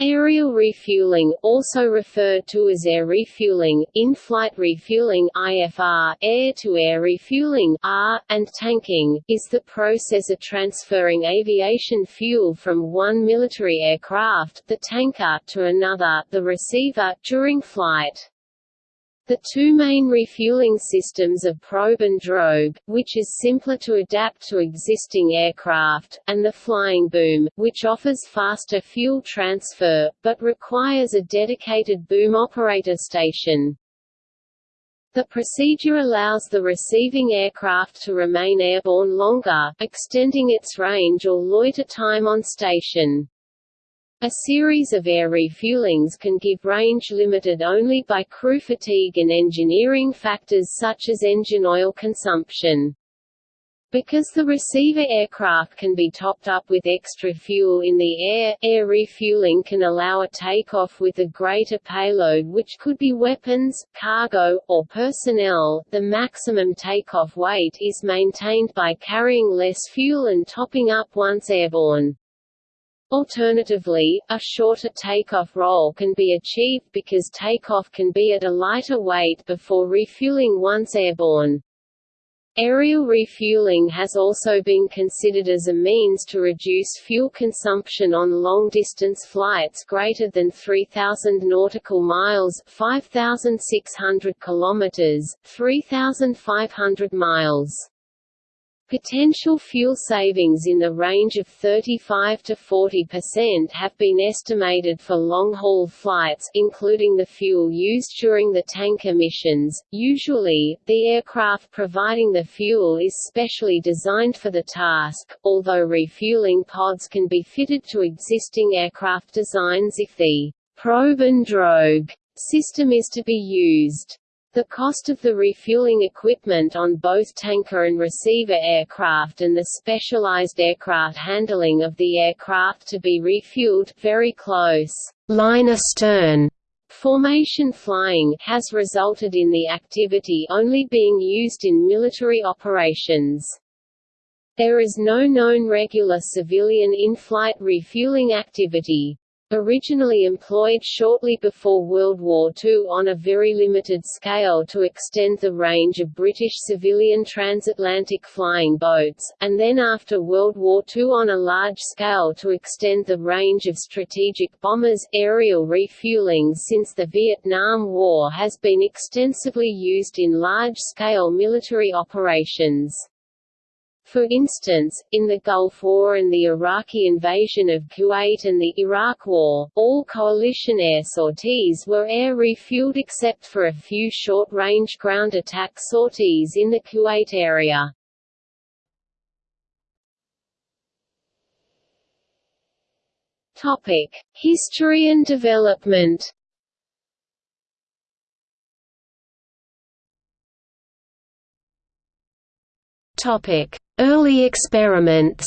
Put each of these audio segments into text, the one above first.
Aerial refueling, also referred to as air refueling, in-flight refueling (IFR), air-to-air refueling (AR), and tanking, is the process of transferring aviation fuel from one military aircraft, the tanker, to another, the receiver, during flight. The two main refueling systems are probe and drogue, which is simpler to adapt to existing aircraft, and the flying boom, which offers faster fuel transfer, but requires a dedicated boom operator station. The procedure allows the receiving aircraft to remain airborne longer, extending its range or loiter time on station. A series of air refuelings can give range limited only by crew fatigue and engineering factors such as engine oil consumption. Because the receiver aircraft can be topped up with extra fuel in the air, air refueling can allow a takeoff with a greater payload which could be weapons, cargo, or personnel. The maximum takeoff weight is maintained by carrying less fuel and topping up once airborne. Alternatively, a shorter takeoff roll can be achieved because takeoff can be at a lighter weight before refueling once airborne. Aerial refueling has also been considered as a means to reduce fuel consumption on long-distance flights greater than 3,000 nautical miles 5,600 kilometers, 3,500 miles. Potential fuel savings in the range of 35 to 40% have been estimated for long-haul flights, including the fuel used during the tanker missions. Usually, the aircraft providing the fuel is specially designed for the task, although refueling pods can be fitted to existing aircraft designs if the probe and drogue system is to be used. The cost of the refueling equipment on both tanker and receiver aircraft and the specialized aircraft handling of the aircraft to be refueled very close line astern formation flying has resulted in the activity only being used in military operations. There is no known regular civilian in-flight refueling activity. Originally employed shortly before World War II on a very limited scale to extend the range of British civilian transatlantic flying boats, and then after World War II on a large scale to extend the range of strategic bombers, aerial refueling since the Vietnam War has been extensively used in large-scale military operations. For instance, in the Gulf War and the Iraqi invasion of Kuwait and the Iraq War, all coalition air sorties were air refueled except for a few short-range ground attack sorties in the Kuwait area. History and development. Topic: Early experiments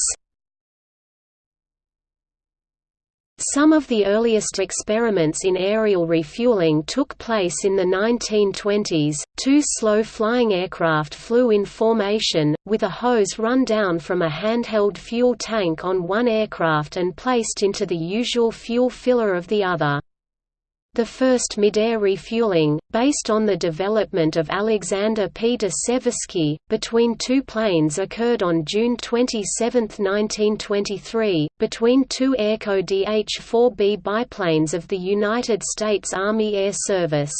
Some of the earliest experiments in aerial refueling took place in the 1920s. Two slow flying aircraft flew in formation, with a hose run down from a handheld fuel tank on one aircraft and placed into the usual fuel filler of the other. The first mid-air refueling, based on the development of Alexander P. de Seversky, between two planes occurred on June 27, 1923, between two Airco DH-4B biplanes of the United States Army Air Service.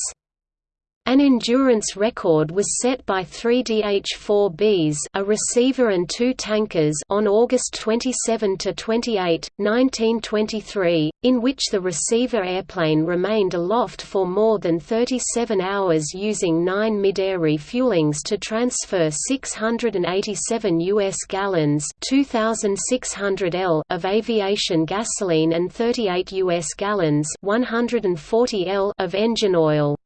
An endurance record was set by three DH-4Bs a receiver and two tankers on August 27–28, 1923, in which the receiver airplane remained aloft for more than 37 hours using nine mid-air refuelings to transfer 687 U.S. gallons 2,600 L of aviation gasoline and 38 U.S. gallons 140 L of engine oil.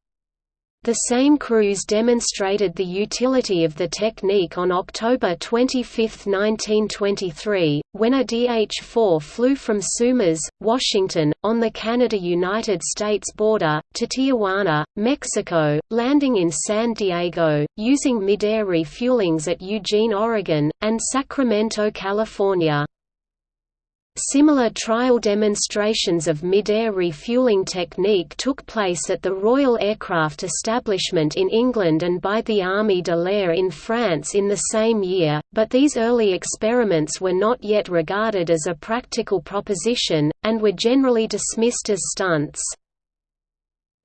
The same crews demonstrated the utility of the technique on October 25, 1923, when a DH-4 flew from Sumas, Washington, on the Canada–United States border, to Tijuana, Mexico, landing in San Diego, using mid-air refuelings at Eugene, Oregon, and Sacramento, California. Similar trial demonstrations of mid-air refueling technique took place at the Royal Aircraft Establishment in England and by the Armée de l'Air in France in the same year, but these early experiments were not yet regarded as a practical proposition, and were generally dismissed as stunts.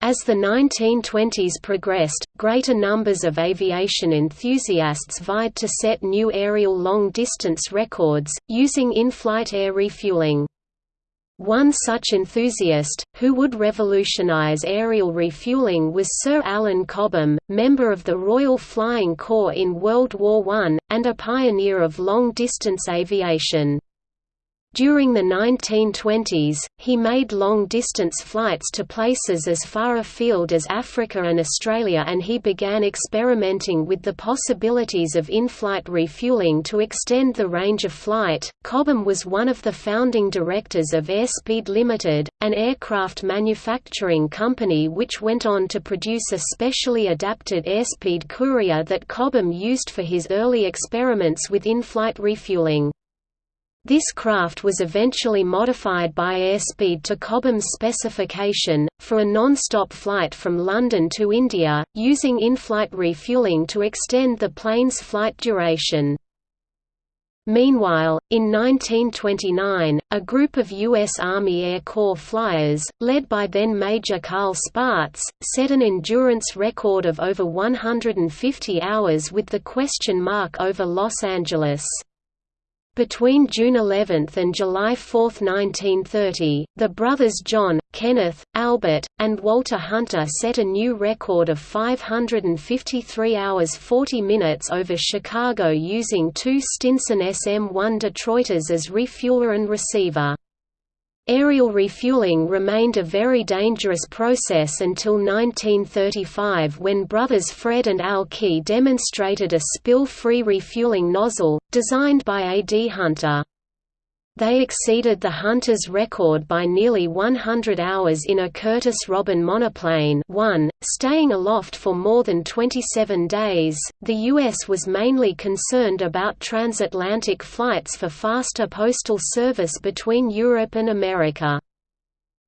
As the 1920s progressed, greater numbers of aviation enthusiasts vied to set new aerial long-distance records, using in-flight air refueling. One such enthusiast, who would revolutionize aerial refueling was Sir Alan Cobham, member of the Royal Flying Corps in World War I, and a pioneer of long-distance aviation. During the 1920s, he made long-distance flights to places as far afield as Africa and Australia and he began experimenting with the possibilities of in-flight refueling to extend the range of flight. Cobham was one of the founding directors of Airspeed Limited, an aircraft manufacturing company which went on to produce a specially adapted Airspeed Courier that Cobham used for his early experiments with in-flight refueling. This craft was eventually modified by Airspeed to Cobham's specification, for a non-stop flight from London to India, using in-flight refueling to extend the plane's flight duration. Meanwhile, in 1929, a group of U.S. Army Air Corps flyers, led by then Major Carl Spaatz, set an endurance record of over 150 hours with the question mark over Los Angeles. Between June 11 and July 4, 1930, the brothers John, Kenneth, Albert, and Walter Hunter set a new record of 553 hours 40 minutes over Chicago using two Stinson SM-1 Detroiters as refueler and receiver. Aerial refueling remained a very dangerous process until 1935 when brothers Fred and Al Key demonstrated a spill-free refueling nozzle, designed by A. D. Hunter. They exceeded the Hunters' record by nearly 100 hours in a Curtiss Robin monoplane 1, staying aloft for more than 27 days. The U.S. was mainly concerned about transatlantic flights for faster postal service between Europe and America.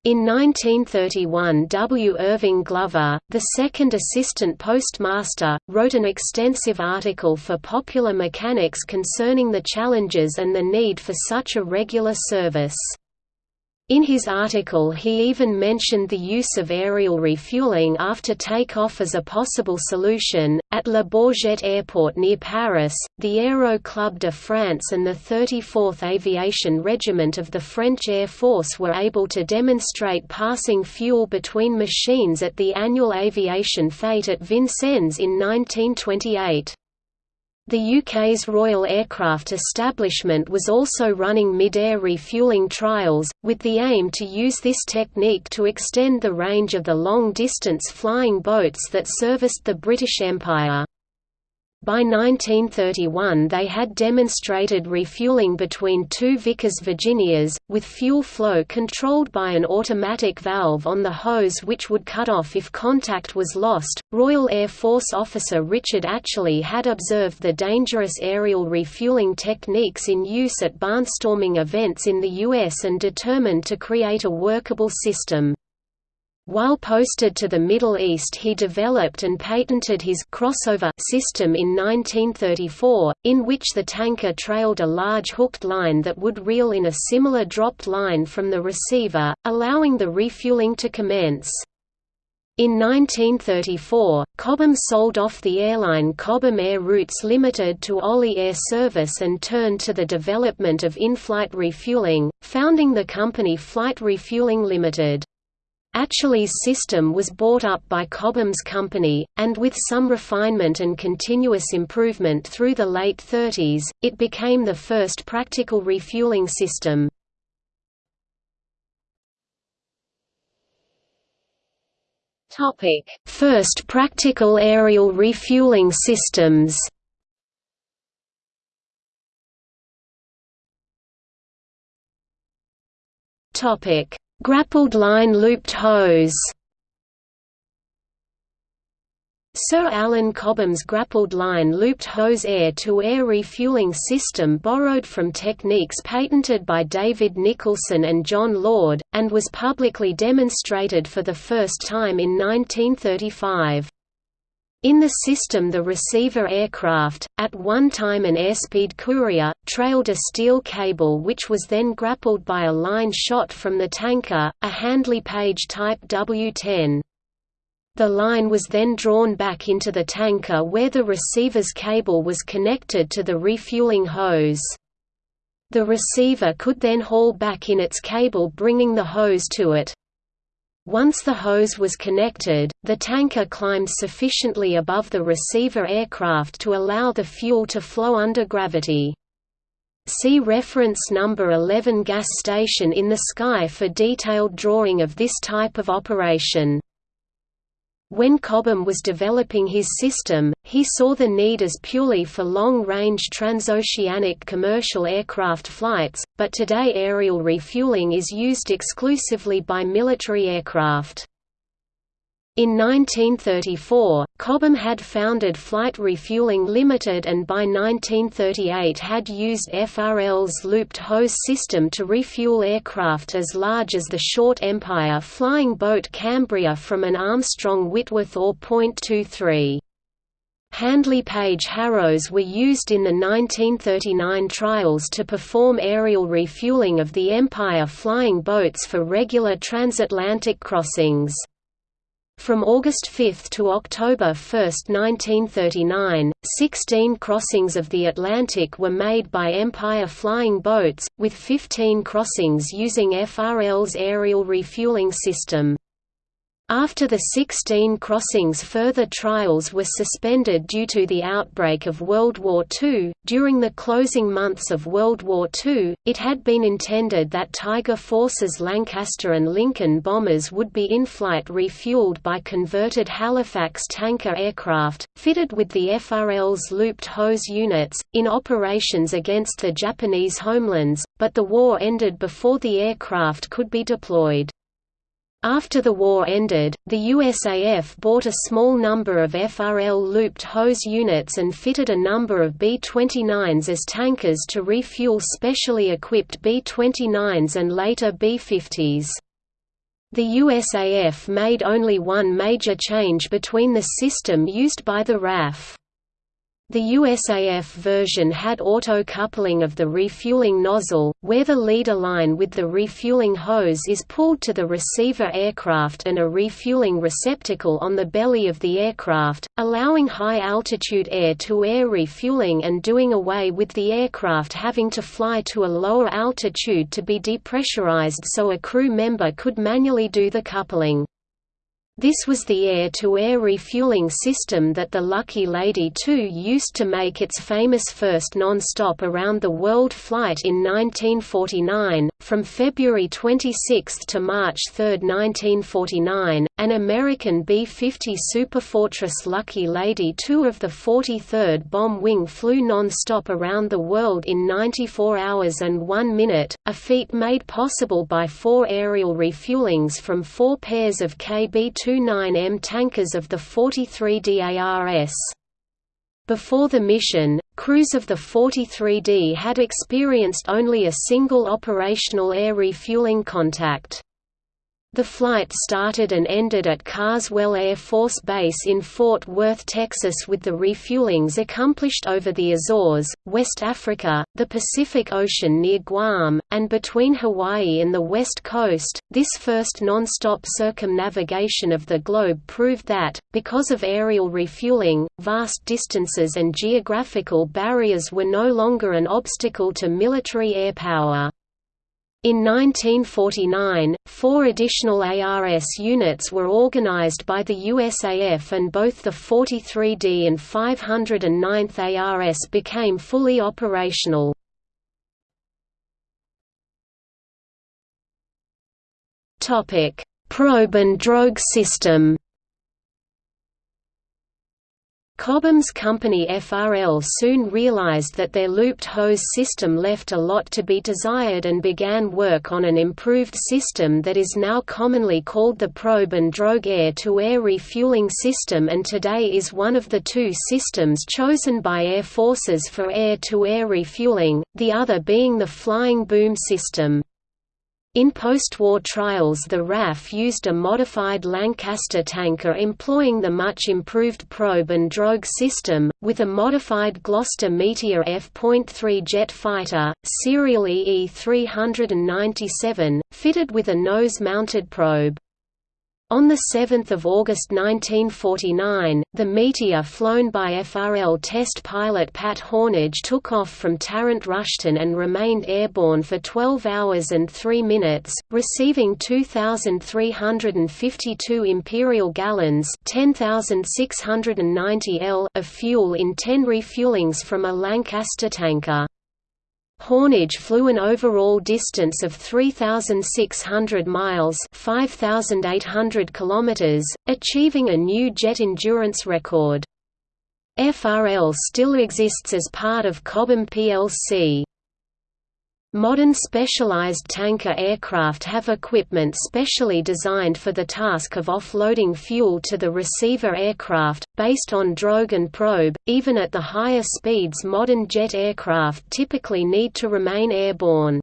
In 1931 W. Irving Glover, the second assistant postmaster, wrote an extensive article for Popular Mechanics concerning the challenges and the need for such a regular service. In his article he even mentioned the use of aerial refueling after takeoff as a possible solution. At Le Bourget Airport near Paris, the Aero Club de France and the 34th Aviation Regiment of the French Air Force were able to demonstrate passing fuel between machines at the annual aviation fete at Vincennes in 1928. The UK's Royal Aircraft Establishment was also running mid-air refuelling trials, with the aim to use this technique to extend the range of the long-distance flying boats that serviced the British Empire. By 1931 they had demonstrated refueling between two Vickers Virginias, with fuel flow controlled by an automatic valve on the hose which would cut off if contact was lost. Royal Air Force officer Richard Atcherley had observed the dangerous aerial refueling techniques in use at barnstorming events in the U.S. and determined to create a workable system. While posted to the Middle East he developed and patented his crossover system in 1934, in which the tanker trailed a large hooked line that would reel in a similar dropped line from the receiver, allowing the refueling to commence. In 1934, Cobham sold off the airline Cobham Air Routes Limited to Olley Air Service and turned to the development of in-flight refueling, founding the company Flight Refueling Limited. Atcherley's system was bought up by Cobham's company, and with some refinement and continuous improvement through the late 30s, it became the first practical refueling system. First practical aerial refueling systems Topic Grappled line looped hose Sir Alan Cobham's grappled line looped hose air-to-air refueling system borrowed from techniques patented by David Nicholson and John Lord, and was publicly demonstrated for the first time in 1935. In the system the receiver aircraft, at one time an airspeed courier, trailed a steel cable which was then grappled by a line shot from the tanker, a Handley Page Type W-10. The line was then drawn back into the tanker where the receiver's cable was connected to the refueling hose. The receiver could then haul back in its cable bringing the hose to it. Once the hose was connected, the tanker climbed sufficiently above the receiver aircraft to allow the fuel to flow under gravity. See reference number 11 gas station in the sky for detailed drawing of this type of operation. When Cobham was developing his system, he saw the need as purely for long-range transoceanic commercial aircraft flights, but today aerial refueling is used exclusively by military aircraft. In 1934, Cobham had founded Flight Refueling Limited and by 1938 had used FRL's looped hose system to refuel aircraft as large as the short Empire flying boat Cambria from an Armstrong Whitworth or .23. Handley Page Harrows were used in the 1939 trials to perform aerial refueling of the Empire flying boats for regular transatlantic crossings. From August 5 to October 1, 1939, 16 crossings of the Atlantic were made by Empire flying boats, with 15 crossings using FRL's aerial refueling system. After the 16 crossings further trials were suspended due to the outbreak of World War II. During the closing months of World War II, it had been intended that Tiger Force's Lancaster and Lincoln bombers would be in-flight refueled by converted Halifax tanker aircraft, fitted with the FRL's looped hose units, in operations against the Japanese homelands, but the war ended before the aircraft could be deployed. After the war ended, the USAF bought a small number of FRL looped hose units and fitted a number of B-29s as tankers to refuel specially equipped B-29s and later B-50s. The USAF made only one major change between the system used by the RAF. The USAF version had auto-coupling of the refueling nozzle, where the leader line with the refueling hose is pulled to the receiver aircraft and a refueling receptacle on the belly of the aircraft, allowing high-altitude air-to-air refueling and doing away with the aircraft having to fly to a lower altitude to be depressurized so a crew member could manually do the coupling. This was the air-to-air -air refueling system that the Lucky Lady II used to make its famous first non-stop around-the-world flight in 1949. From February 26 to March 3, 1949, an American B-50 Superfortress Lucky Lady II of the 43rd Bomb Wing flew non-stop around the world in 94 hours and 1 minute, a feat made possible by four aerial refuelings from four pairs of KB 29M tankers of the 43D ARS. Before the mission, crews of the 43D had experienced only a single operational air refueling contact. The flight started and ended at Carswell Air Force Base in Fort Worth, Texas with the refuelings accomplished over the Azores, West Africa, the Pacific Ocean near Guam, and between Hawaii and the West Coast. This first non-stop circumnavigation of the globe proved that, because of aerial refueling, vast distances and geographical barriers were no longer an obstacle to military air power. In 1949, four additional ARS units were organized by the USAF and both the 43D and 509th ARS became fully operational. Probe and drogue system Cobham's company FRL soon realized that their looped hose system left a lot to be desired and began work on an improved system that is now commonly called the probe and drogue air-to-air refueling system and today is one of the two systems chosen by air forces for air-to-air -air refueling, the other being the flying boom system. In post-war trials the RAF used a modified Lancaster tanker employing the much improved probe and drogue system, with a modified Gloster Meteor F.3 jet fighter, serial EE-397, fitted with a nose-mounted probe. On 7 August 1949, the Meteor flown by FRL test pilot Pat Hornidge took off from Tarrant Rushton and remained airborne for 12 hours and 3 minutes, receiving 2,352 imperial gallons 10,690 L of fuel in 10 refuelings from a Lancaster tanker. Hornidge flew an overall distance of 3,600 miles 5,800 kilometers, achieving a new jet endurance record. FRL still exists as part of Cobham plc. Modern specialized tanker aircraft have equipment specially designed for the task of offloading fuel to the receiver aircraft, based on drogue and probe. Even at the higher speeds, modern jet aircraft typically need to remain airborne.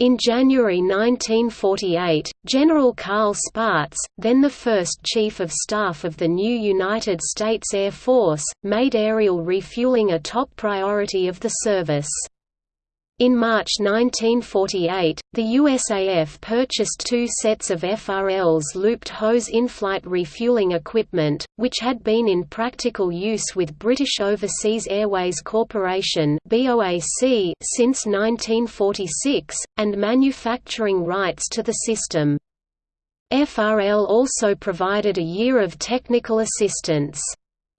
In January 1948, General Carl Spaatz, then the first Chief of Staff of the new United States Air Force, made aerial refueling a top priority of the service. In March 1948, the USAF purchased two sets of FRL's looped hose in-flight refueling equipment, which had been in practical use with British Overseas Airways Corporation since 1946, and manufacturing rights to the system. FRL also provided a year of technical assistance.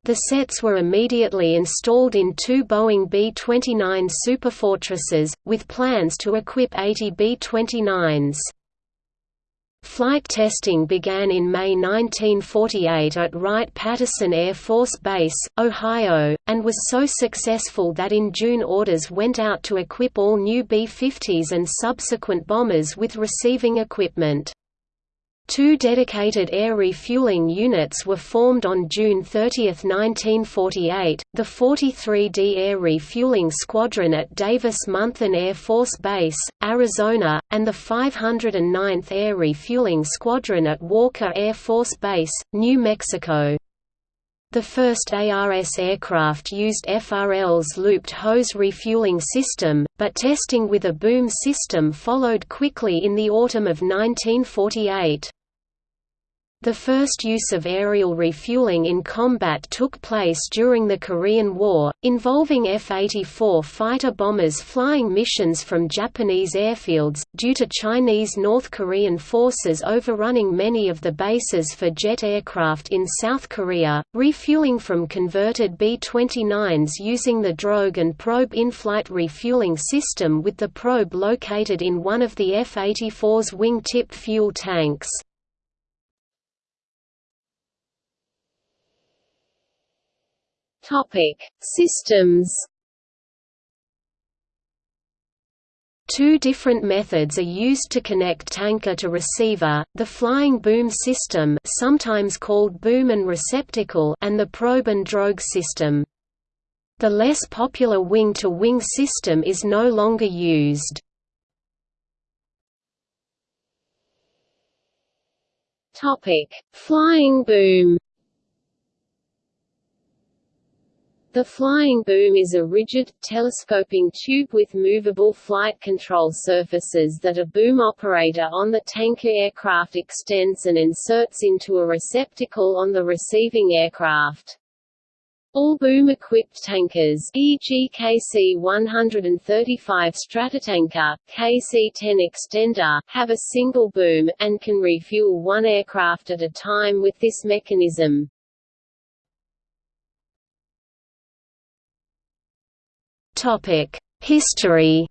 The sets were immediately installed in two Boeing B-29 Superfortresses, with plans to equip 80 B-29s. Flight testing began in May 1948 at Wright-Patterson Air Force Base, Ohio, and was so successful that in June orders went out to equip all new B-50s and subsequent bombers with receiving equipment. Two dedicated air refueling units were formed on June 30, 1948, the 43d Air Refueling Squadron at Davis-Monthan Air Force Base, Arizona, and the 509th Air Refueling Squadron at Walker Air Force Base, New Mexico. The first ARS aircraft used FRL's looped hose refueling system, but testing with a boom system followed quickly in the autumn of 1948. The first use of aerial refueling in combat took place during the Korean War, involving F-84 fighter bombers flying missions from Japanese airfields, due to Chinese North Korean forces overrunning many of the bases for jet aircraft in South Korea, refueling from converted B-29s using the drogue and probe in-flight refueling system with the probe located in one of the F-84's wing-tipped fuel tanks. Topic: Systems. Two different methods are used to connect tanker to receiver, the flying boom system sometimes called boom and receptacle and the probe and drogue system. The less popular wing-to-wing -wing system is no longer used. Topic: Flying boom. The flying boom is a rigid, telescoping tube with movable flight control surfaces that a boom operator on the tanker aircraft extends and inserts into a receptacle on the receiving aircraft. All boom-equipped tankers e.g. KC-135 Stratotanker, KC-10 Extender have a single boom, and can refuel one aircraft at a time with this mechanism. History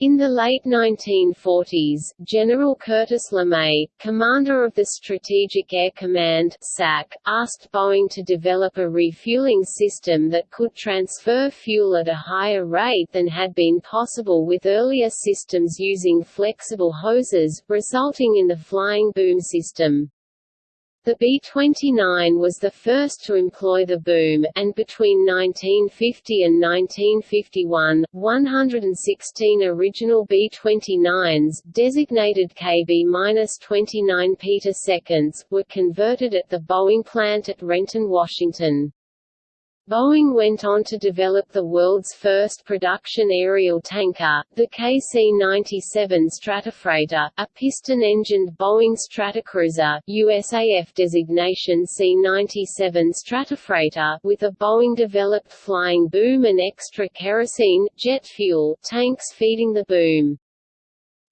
In the late 1940s, General Curtis LeMay, commander of the Strategic Air Command SAC, asked Boeing to develop a refueling system that could transfer fuel at a higher rate than had been possible with earlier systems using flexible hoses, resulting in the flying boom system. The B-29 was the first to employ the boom, and between 1950 and 1951, 116 original B-29s, designated KB-29 petaseconds, were converted at the Boeing plant at Renton, Washington. Boeing went on to develop the world's first production aerial tanker, the KC-97 Stratofreighter, a piston-engined Boeing Stratocruiser USAF designation C-97 Stratofreighter with a Boeing-developed flying boom and extra kerosene, jet fuel, tanks feeding the boom.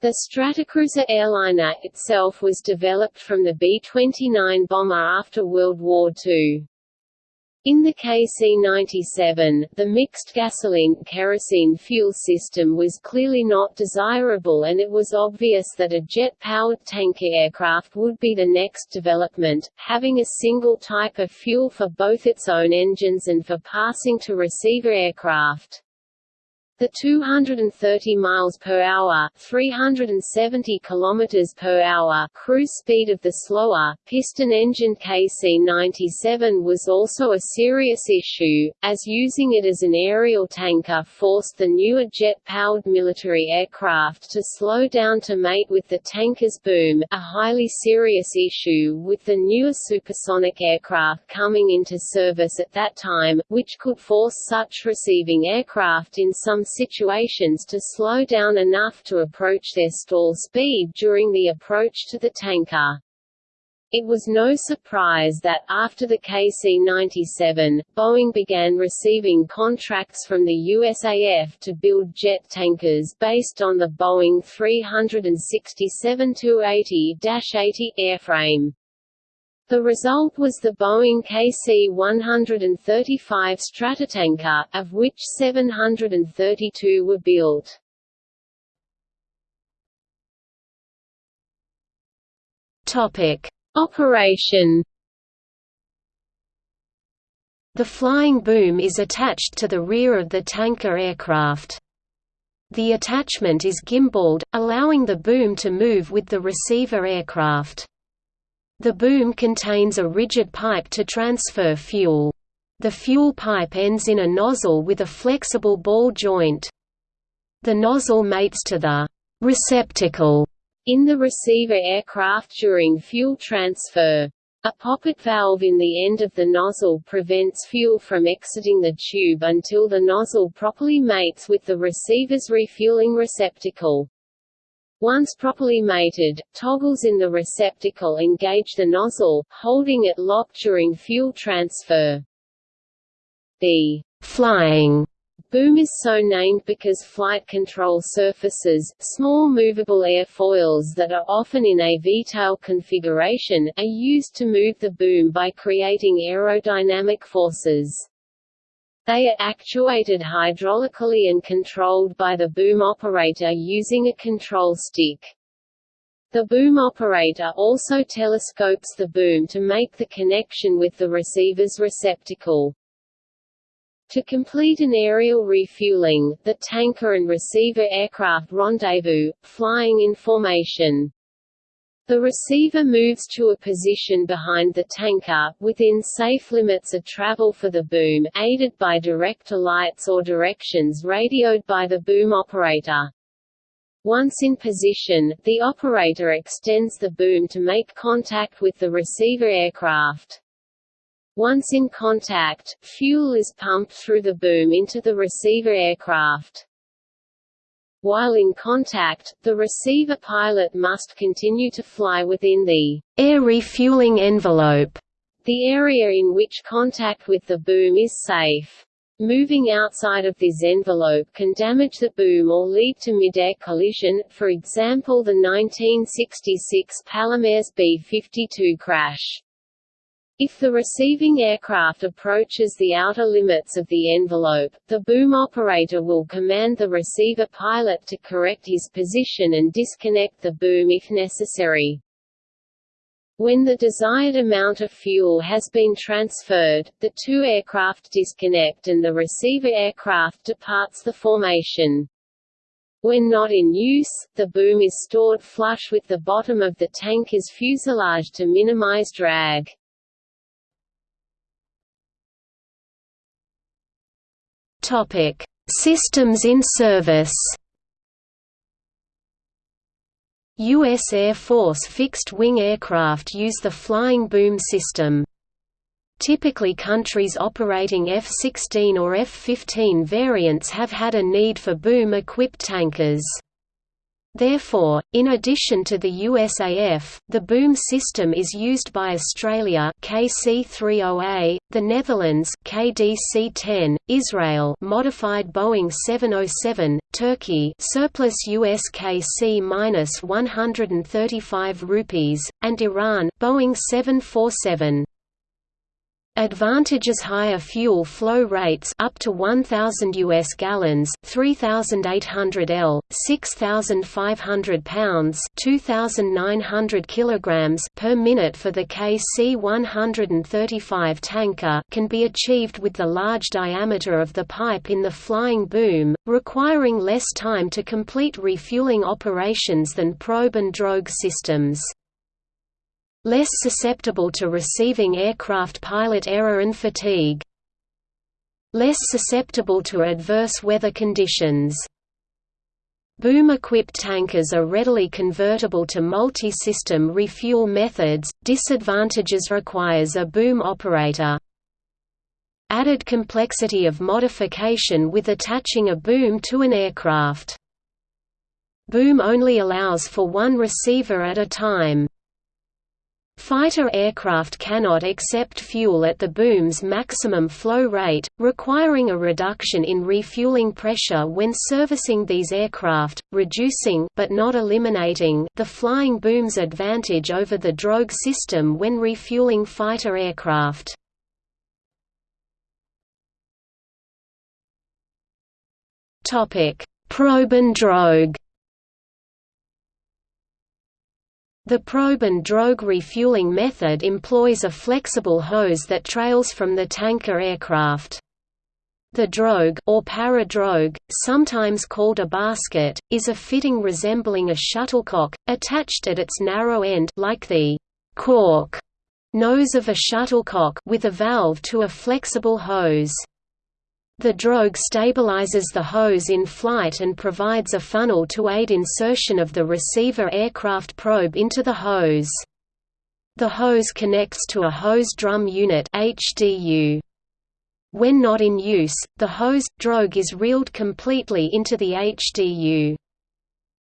The Stratocruiser airliner itself was developed from the B-29 bomber after World War II. In the KC-97, the mixed gasoline-kerosene fuel system was clearly not desirable and it was obvious that a jet-powered tanker aircraft would be the next development, having a single type of fuel for both its own engines and for passing to receiver aircraft. The 230 miles per hour, 370 kilometers per hour cruise speed of the slower piston-engined KC-97 was also a serious issue, as using it as an aerial tanker forced the newer jet-powered military aircraft to slow down to mate with the tanker's boom, a highly serious issue with the newer supersonic aircraft coming into service at that time, which could force such receiving aircraft in some situations to slow down enough to approach their stall speed during the approach to the tanker. It was no surprise that, after the KC-97, Boeing began receiving contracts from the USAF to build jet tankers based on the Boeing 367-280-80 airframe. The result was the Boeing KC-135 Stratotanker, of which 732 were built. Topic: Operation The flying boom is attached to the rear of the tanker aircraft. The attachment is gimbaled, allowing the boom to move with the receiver aircraft. The boom contains a rigid pipe to transfer fuel. The fuel pipe ends in a nozzle with a flexible ball joint. The nozzle mates to the receptacle in the receiver aircraft during fuel transfer. A poppet valve in the end of the nozzle prevents fuel from exiting the tube until the nozzle properly mates with the receiver's refueling receptacle. Once properly mated, toggles in the receptacle engage the nozzle, holding it locked during fuel transfer. The flying boom is so named because flight control surfaces, small movable airfoils that are often in a V-tail configuration, are used to move the boom by creating aerodynamic forces. They are actuated hydraulically and controlled by the boom operator using a control stick. The boom operator also telescopes the boom to make the connection with the receiver's receptacle. To complete an aerial refueling, the tanker and receiver aircraft rendezvous, flying in formation. The receiver moves to a position behind the tanker, within safe limits of travel for the boom, aided by director lights or directions radioed by the boom operator. Once in position, the operator extends the boom to make contact with the receiver aircraft. Once in contact, fuel is pumped through the boom into the receiver aircraft. While in contact, the receiver pilot must continue to fly within the air refueling envelope, the area in which contact with the boom is safe. Moving outside of this envelope can damage the boom or lead to mid-air collision, for example the 1966 Palomares B-52 crash. If the receiving aircraft approaches the outer limits of the envelope, the boom operator will command the receiver pilot to correct his position and disconnect the boom if necessary. When the desired amount of fuel has been transferred, the two aircraft disconnect and the receiver aircraft departs the formation. When not in use, the boom is stored flush with the bottom of the tanker's fuselage to minimize drag. Topic: Systems in service. U.S. Air Force fixed-wing aircraft use the flying boom system. Typically countries operating F-16 or F-15 variants have had a need for boom-equipped tankers. Therefore, in addition to the USAF, the boom system is used by Australia KC-30A, the Netherlands KDC-10, Israel modified Boeing 707, Turkey surplus US KC-135 rupees, and Iran Boeing 747. Advantages higher fuel flow rates up to 1000 US gallons, 3800 L, 6500 pounds, 2900 kilograms per minute for the KC-135 tanker can be achieved with the large diameter of the pipe in the flying boom, requiring less time to complete refueling operations than probe and drogue systems less susceptible to receiving aircraft pilot error and fatigue. Less susceptible to adverse weather conditions. Boom-equipped tankers are readily convertible to multi-system refuel methods, disadvantages requires a boom operator. Added complexity of modification with attaching a boom to an aircraft. Boom only allows for one receiver at a time. Fighter aircraft cannot accept fuel at the boom's maximum flow rate, requiring a reduction in refueling pressure when servicing these aircraft, reducing but not eliminating the flying boom's advantage over the drogue system when refueling fighter aircraft. Probe and drogue The probe and drogue refueling method employs a flexible hose that trails from the tanker aircraft. The drogue or paradrogue, sometimes called a basket, is a fitting resembling a shuttlecock, attached at its narrow end like the cork nose of a shuttlecock with a valve to a flexible hose. The drogue stabilizes the hose in flight and provides a funnel to aid insertion of the receiver aircraft probe into the hose. The hose connects to a hose drum unit HDU. When not in use, the hose drogue is reeled completely into the HDU.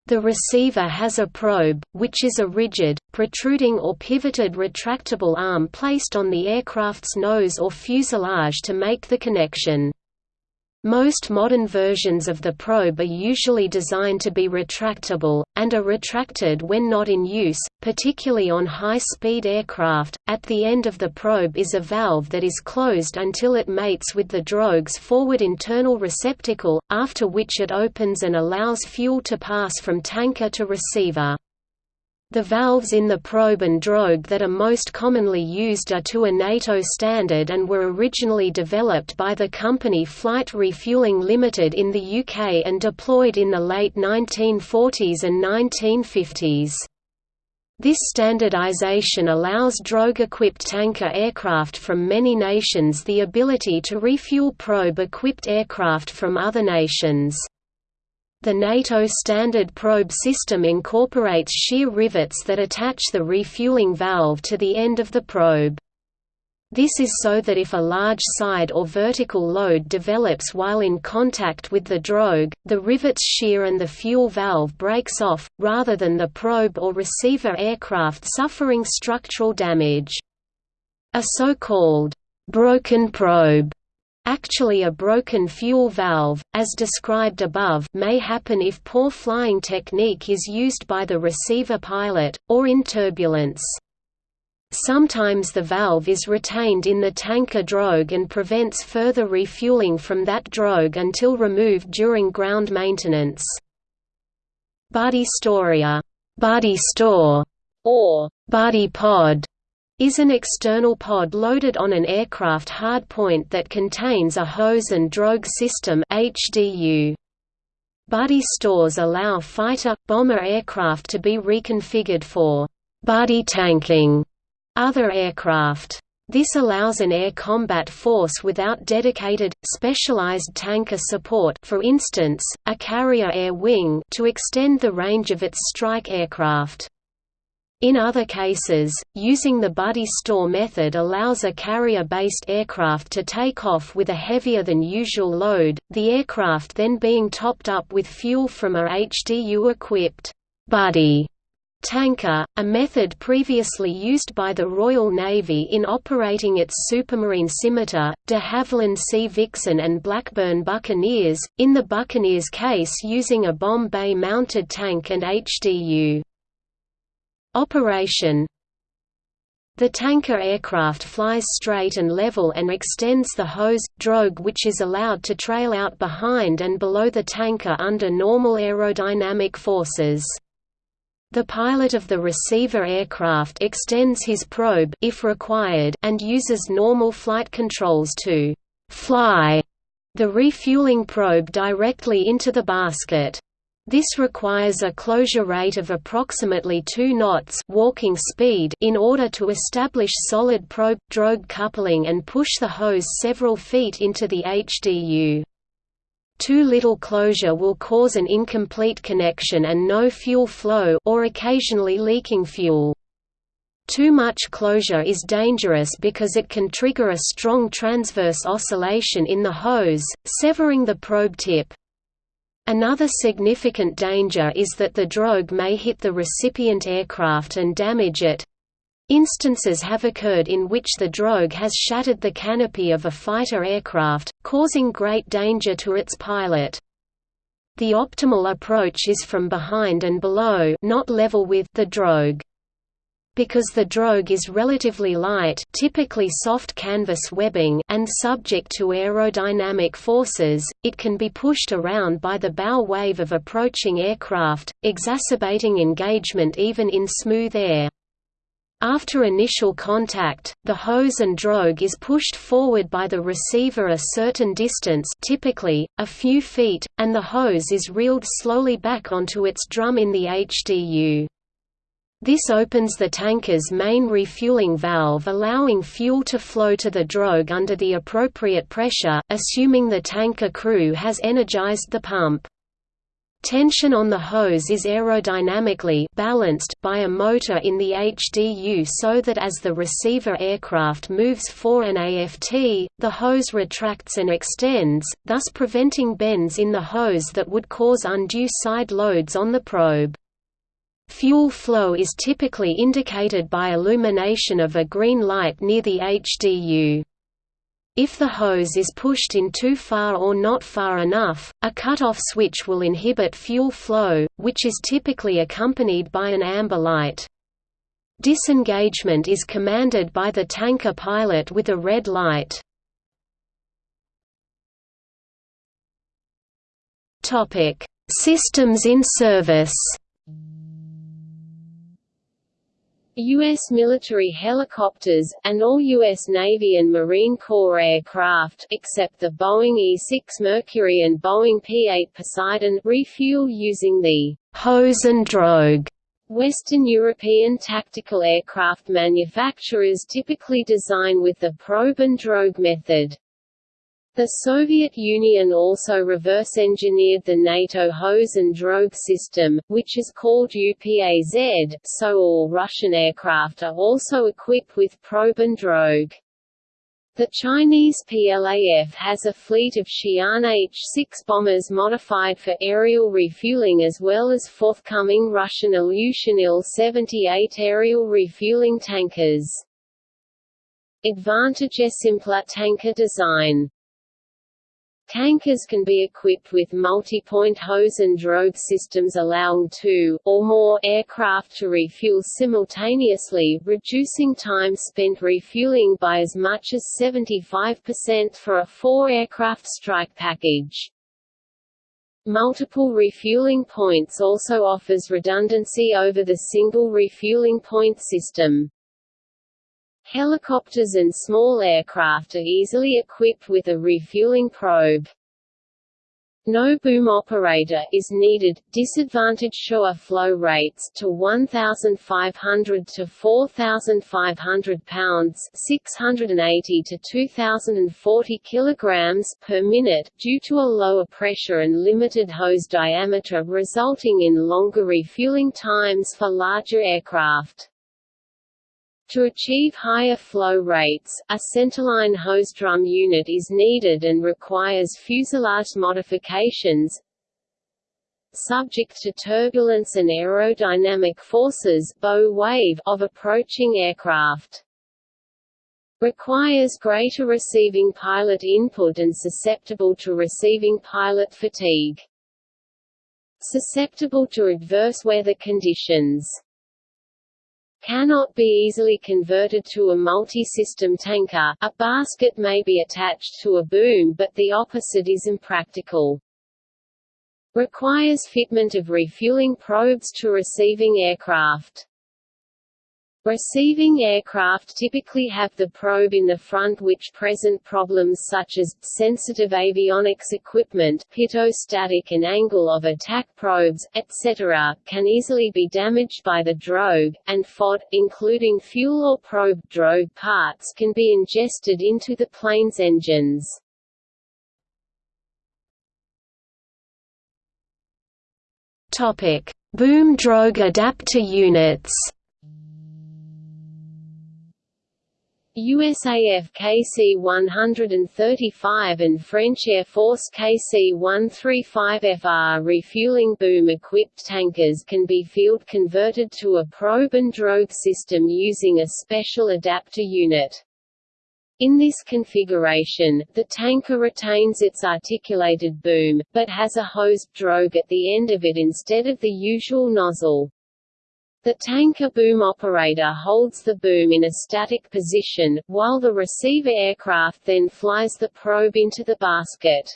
The receiver has a probe, which is a rigid, protruding or pivoted retractable arm placed on the aircraft's nose or fuselage to make the connection. Most modern versions of the probe are usually designed to be retractable, and are retracted when not in use, particularly on high-speed aircraft. At the end of the probe is a valve that is closed until it mates with the drogue's forward internal receptacle, after which it opens and allows fuel to pass from tanker to receiver. The valves in the probe and drogue that are most commonly used are to a NATO standard and were originally developed by the company Flight Refuelling Limited in the UK and deployed in the late 1940s and 1950s. This standardization allows drogue-equipped tanker aircraft from many nations the ability to refuel probe-equipped aircraft from other nations. The NATO standard probe system incorporates shear rivets that attach the refueling valve to the end of the probe. This is so that if a large side or vertical load develops while in contact with the drogue, the rivets shear and the fuel valve breaks off, rather than the probe or receiver aircraft suffering structural damage. A so-called broken probe Actually a broken fuel valve, as described above may happen if poor flying technique is used by the receiver pilot, or in turbulence. Sometimes the valve is retained in the tanker drogue and prevents further refueling from that drogue until removed during ground maintenance. Buddy Storia buddy store, or buddy pod, is an external pod loaded on an aircraft hardpoint that contains a hose and drogue system HDU. Buddy stores allow fighter, bomber aircraft to be reconfigured for buddy tanking other aircraft. This allows an air combat force without dedicated, specialized tanker support for instance, a carrier air wing to extend the range of its strike aircraft. In other cases, using the buddy store method allows a carrier-based aircraft to take off with a heavier than usual load, the aircraft then being topped up with fuel from a HDU-equipped buddy tanker, a method previously used by the Royal Navy in operating its Supermarine Scimitar, de Havilland Sea Vixen and Blackburn Buccaneers, in the Buccaneers case using a bomb bay mounted tank and HDU. Operation The tanker aircraft flies straight and level and extends the hose, drogue which is allowed to trail out behind and below the tanker under normal aerodynamic forces. The pilot of the receiver aircraft extends his probe if required and uses normal flight controls to fly the refueling probe directly into the basket. This requires a closure rate of approximately 2 knots walking speed in order to establish solid probe-drogue coupling and push the hose several feet into the HDU. Too little closure will cause an incomplete connection and no fuel flow or occasionally leaking fuel. Too much closure is dangerous because it can trigger a strong transverse oscillation in the hose, severing the probe tip. Another significant danger is that the drogue may hit the recipient aircraft and damage it, Instances have occurred in which the drogue has shattered the canopy of a fighter aircraft, causing great danger to its pilot. The optimal approach is from behind and below not level with the drogue. Because the drogue is relatively light typically soft canvas webbing and subject to aerodynamic forces, it can be pushed around by the bow wave of approaching aircraft, exacerbating engagement even in smooth air. After initial contact, the hose and drogue is pushed forward by the receiver a certain distance typically, a few feet, and the hose is reeled slowly back onto its drum in the HDU. This opens the tanker's main refueling valve allowing fuel to flow to the drogue under the appropriate pressure, assuming the tanker crew has energized the pump. Tension on the hose is aerodynamically balanced by a motor in the HDU so that as the receiver aircraft moves for an AFT, the hose retracts and extends, thus preventing bends in the hose that would cause undue side loads on the probe. Fuel flow is typically indicated by illumination of a green light near the HDU. If the hose is pushed in too far or not far enough, a cutoff switch will inhibit fuel flow, which is typically accompanied by an amber light. Disengagement is commanded by the tanker pilot with a red light. Systems in service U.S. military helicopters, and all U.S. Navy and Marine Corps aircraft except the Boeing E-6 Mercury and Boeing P-8 Poseidon refuel using the «hose and drogue» Western European tactical aircraft manufacturers typically design with the probe and drogue method. The Soviet Union also reverse-engineered the NATO hose and drogue system, which is called UPAZ, so all Russian aircraft are also equipped with probe and drogue. The Chinese PLAF has a fleet of Xi'an H-6 bombers modified for aerial refueling as well as forthcoming Russian Ilyushin Il-78 aerial refueling tankers. Advantage Simpler tanker design Tankers can be equipped with multi-point hose and drogue systems allowing two, or more, aircraft to refuel simultaneously, reducing time spent refueling by as much as 75% for a four-aircraft strike package. Multiple refueling points also offers redundancy over the single refueling point system. Helicopters and small aircraft are easily equipped with a refueling probe. No boom operator is needed. Disadvantage shower flow rates to 1,500 to 4,500 pounds (680 to 2,040 kilograms) per minute, due to a lower pressure and limited hose diameter, resulting in longer refueling times for larger aircraft. To achieve higher flow rates, a centerline hose drum unit is needed and requires fuselage modifications subject to turbulence and aerodynamic forces bow wave of approaching aircraft. Requires greater receiving pilot input and susceptible to receiving pilot fatigue. Susceptible to adverse weather conditions cannot be easily converted to a multi-system tanker, a basket may be attached to a boom but the opposite is impractical. Requires fitment of refueling probes to receiving aircraft. Receiving aircraft typically have the probe in the front which present problems such as, sensitive avionics equipment pitot-static and angle of attack probes, etc., can easily be damaged by the drogue, and FOD, including fuel or probe drogue parts can be ingested into the plane's engines. Boom drogue adapter units USAF KC-135 and French Air Force KC-135FR refueling boom-equipped tankers can be field converted to a probe and drogue system using a special adapter unit. In this configuration, the tanker retains its articulated boom, but has a hosed drogue at the end of it instead of the usual nozzle. The tanker boom operator holds the boom in a static position, while the receiver aircraft then flies the probe into the basket.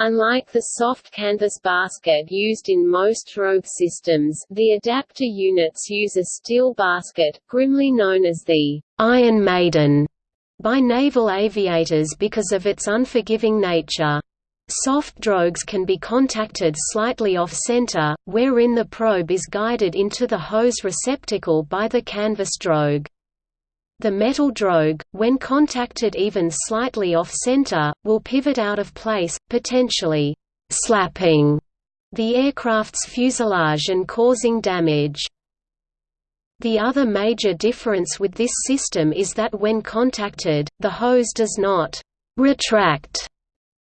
Unlike the soft canvas basket used in most drogue systems, the adapter units use a steel basket, grimly known as the Iron Maiden by naval aviators because of its unforgiving nature. Soft drogues can be contacted slightly off-center, wherein the probe is guided into the hose receptacle by the canvas drogue. The metal drogue, when contacted even slightly off-center, will pivot out of place, potentially «slapping» the aircraft's fuselage and causing damage. The other major difference with this system is that when contacted, the hose does not «retract»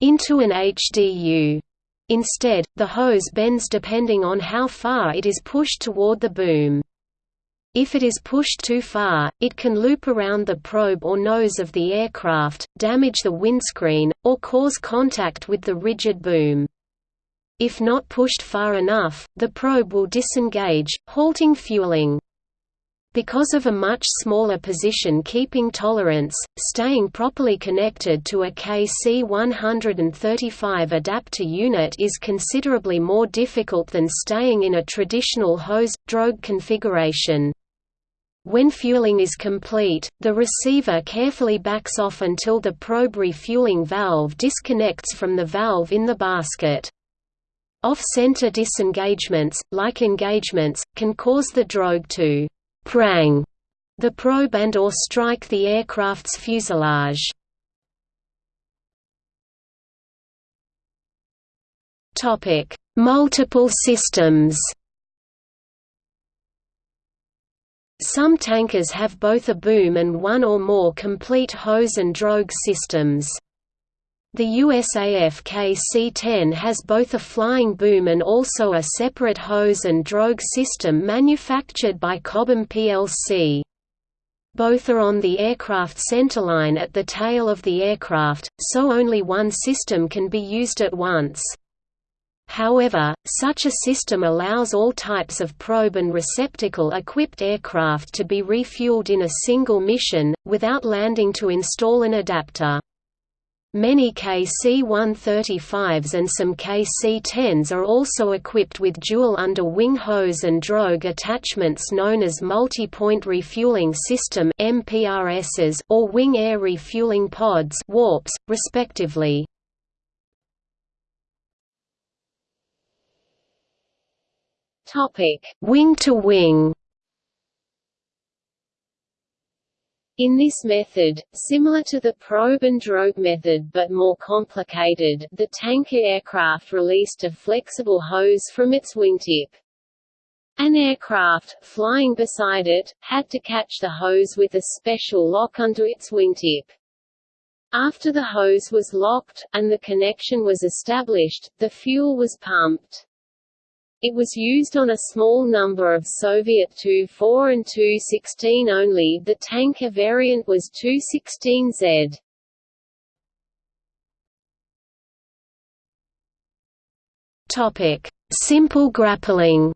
into an HDU. Instead, the hose bends depending on how far it is pushed toward the boom. If it is pushed too far, it can loop around the probe or nose of the aircraft, damage the windscreen, or cause contact with the rigid boom. If not pushed far enough, the probe will disengage, halting fueling. Because of a much smaller position-keeping tolerance, staying properly connected to a KC-135 adapter unit is considerably more difficult than staying in a traditional hose-drogue configuration. When fueling is complete, the receiver carefully backs off until the probe refueling valve disconnects from the valve in the basket. Off-center disengagements, like engagements, can cause the drogue to prang the probe and or strike the aircraft's fuselage. Topic: Multiple systems. Some tankers have both a boom and one or more complete hose and drogue systems. The USAF KC-10 has both a flying boom and also a separate hose and drogue system manufactured by Cobham plc. Both are on the aircraft centerline at the tail of the aircraft, so only one system can be used at once. However, such a system allows all types of probe and receptacle-equipped aircraft to be refueled in a single mission, without landing to install an adapter. Many KC-135s and some KC-10s are also equipped with dual under-wing hose and drogue attachments known as multi-point refueling system MPRSs or wing air refueling pods warps, respectively. Topic: Wing to wing. In this method, similar to the probe and drogue method but more complicated, the tanker aircraft released a flexible hose from its wingtip. An aircraft, flying beside it, had to catch the hose with a special lock under its wingtip. After the hose was locked, and the connection was established, the fuel was pumped. It was used on a small number of Soviet Tu-4 and Tu-16 only the tanker variant was Tu-16Z. Simple grappling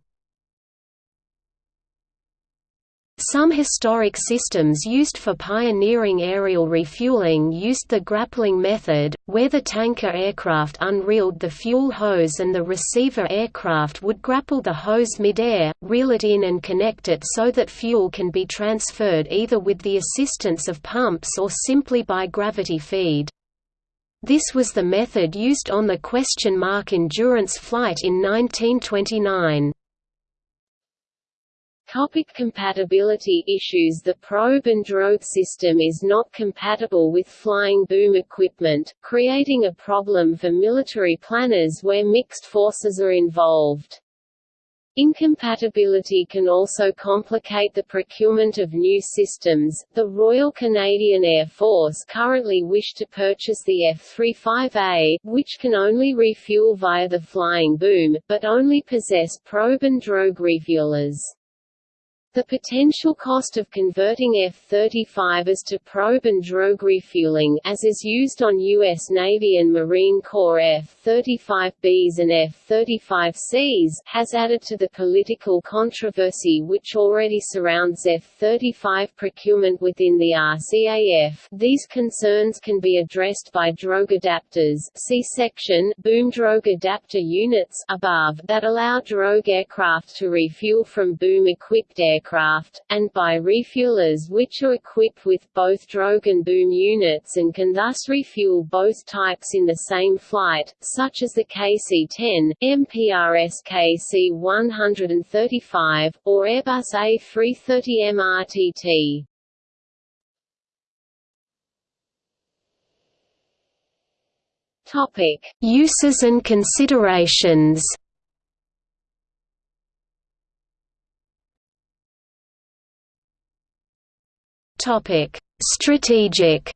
Some historic systems used for pioneering aerial refueling used the grappling method, where the tanker aircraft unreeled the fuel hose and the receiver aircraft would grapple the hose midair, reel it in and connect it so that fuel can be transferred either with the assistance of pumps or simply by gravity feed. This was the method used on the question mark Endurance flight in 1929. Topic compatibility issues The probe and drogue system is not compatible with flying boom equipment, creating a problem for military planners where mixed forces are involved. Incompatibility can also complicate the procurement of new systems. The Royal Canadian Air Force currently wish to purchase the F-35A, which can only refuel via the flying boom, but only possess probe and drogue refuelers. The potential cost of converting F-35s to probe and drogue refueling as is used on U.S. Navy and Marine Corps F-35Bs and F-35Cs has added to the political controversy which already surrounds F-35 procurement within the RCAF. These concerns can be addressed by drogue adapters see section boom drogue adapter units above that allow drogue aircraft to refuel from boom-equipped aircraft aircraft, and by refuelers which are equipped with both drogue and boom units and can thus refuel both types in the same flight, such as the KC-10, MPRS KC-135, or Airbus A330 MRTT. Topic: Uses and considerations. Topic: Strategic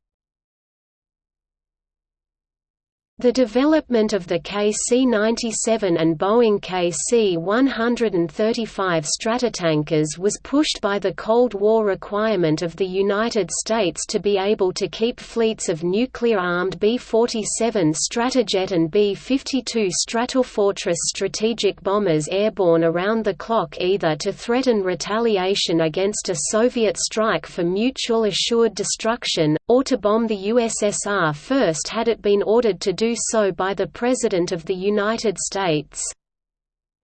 The development of the KC-97 and Boeing KC-135 Stratotankers was pushed by the Cold War requirement of the United States to be able to keep fleets of nuclear-armed B-47 Stratojet and B-52 Stratofortress strategic bombers airborne around the clock either to threaten retaliation against a Soviet strike for mutual assured destruction, or to bomb the USSR first had it been ordered to do so by the President of the United States.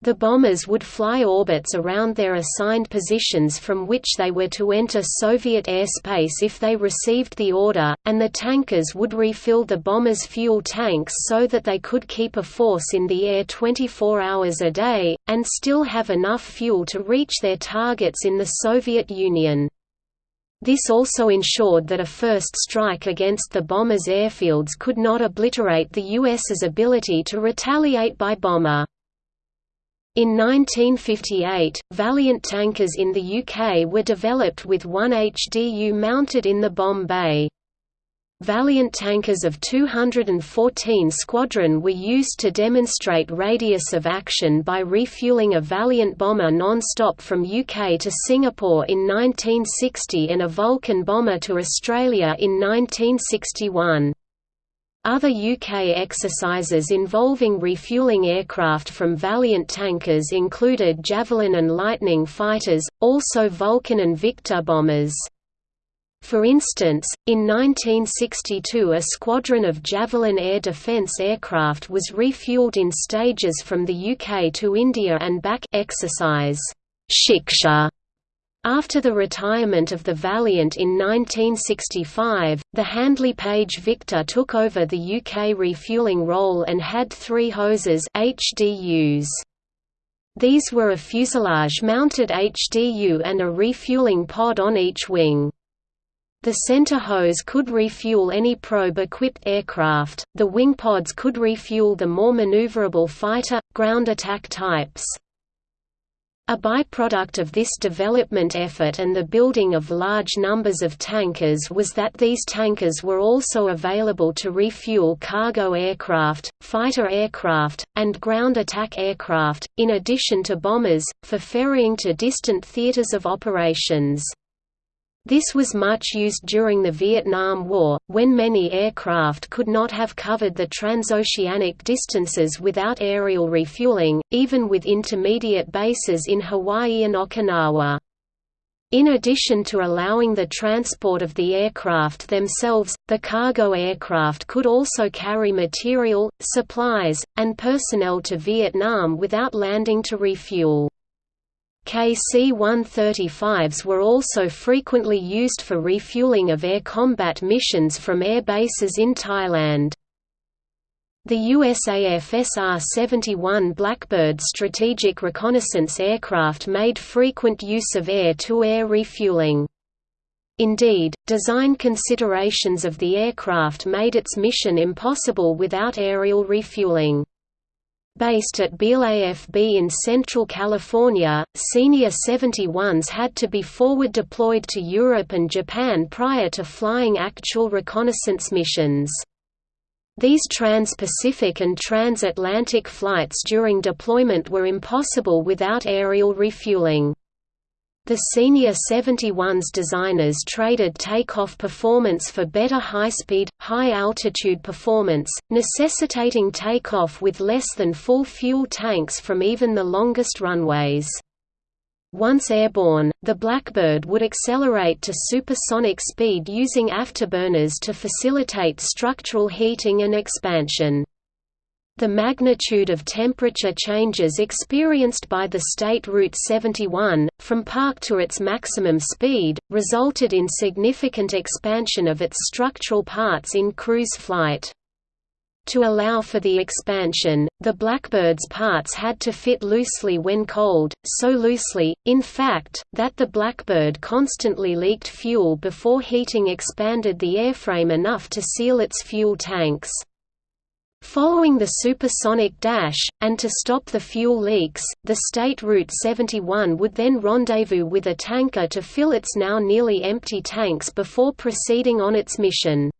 The bombers would fly orbits around their assigned positions from which they were to enter Soviet airspace if they received the order, and the tankers would refill the bombers' fuel tanks so that they could keep a force in the air 24 hours a day, and still have enough fuel to reach their targets in the Soviet Union. This also ensured that a first strike against the bombers' airfields could not obliterate the U.S.'s ability to retaliate by bomber. In 1958, Valiant tankers in the UK were developed with one HDU mounted in the bomb bay. Valiant tankers of 214 Squadron were used to demonstrate radius of action by refueling a Valiant bomber non-stop from UK to Singapore in 1960 and a Vulcan bomber to Australia in 1961. Other UK exercises involving refueling aircraft from Valiant tankers included Javelin and Lightning fighters, also Vulcan and Victor bombers. For instance, in 1962 a squadron of Javelin air defence aircraft was refueled in stages from the UK to India and back exercise Shiksha after the retirement of the Valiant in 1965, the Handley Page Victor took over the UK refuelling role and had three hoses HDUs. These were a fuselage-mounted HDU and a refueling pod on each wing. The center hose could refuel any probe-equipped aircraft, the wing pods could refuel the more maneuverable fighter, ground attack types. A byproduct of this development effort and the building of large numbers of tankers was that these tankers were also available to refuel cargo aircraft, fighter aircraft, and ground attack aircraft, in addition to bombers, for ferrying to distant theaters of operations. This was much used during the Vietnam War, when many aircraft could not have covered the transoceanic distances without aerial refueling, even with intermediate bases in Hawaii and Okinawa. In addition to allowing the transport of the aircraft themselves, the cargo aircraft could also carry material, supplies, and personnel to Vietnam without landing to refuel. KC-135s were also frequently used for refueling of air combat missions from air bases in Thailand. The USAF SR-71 Blackbird strategic reconnaissance aircraft made frequent use of air-to-air -air refueling. Indeed, design considerations of the aircraft made its mission impossible without aerial refueling. Based at Beale AFB in Central California, Senior 71s had to be forward deployed to Europe and Japan prior to flying actual reconnaissance missions. These trans-Pacific and trans-Atlantic flights during deployment were impossible without aerial refueling. The Senior 71's designers traded takeoff performance for better high-speed, high-altitude performance, necessitating takeoff with less than full fuel tanks from even the longest runways. Once airborne, the Blackbird would accelerate to supersonic speed using afterburners to facilitate structural heating and expansion. The magnitude of temperature changes experienced by the State Route 71, from park to its maximum speed, resulted in significant expansion of its structural parts in cruise flight. To allow for the expansion, the Blackbird's parts had to fit loosely when cold, so loosely, in fact, that the Blackbird constantly leaked fuel before heating expanded the airframe enough to seal its fuel tanks. Following the supersonic dash, and to stop the fuel leaks, the State Route 71 would then rendezvous with a tanker to fill its now nearly empty tanks before proceeding on its mission.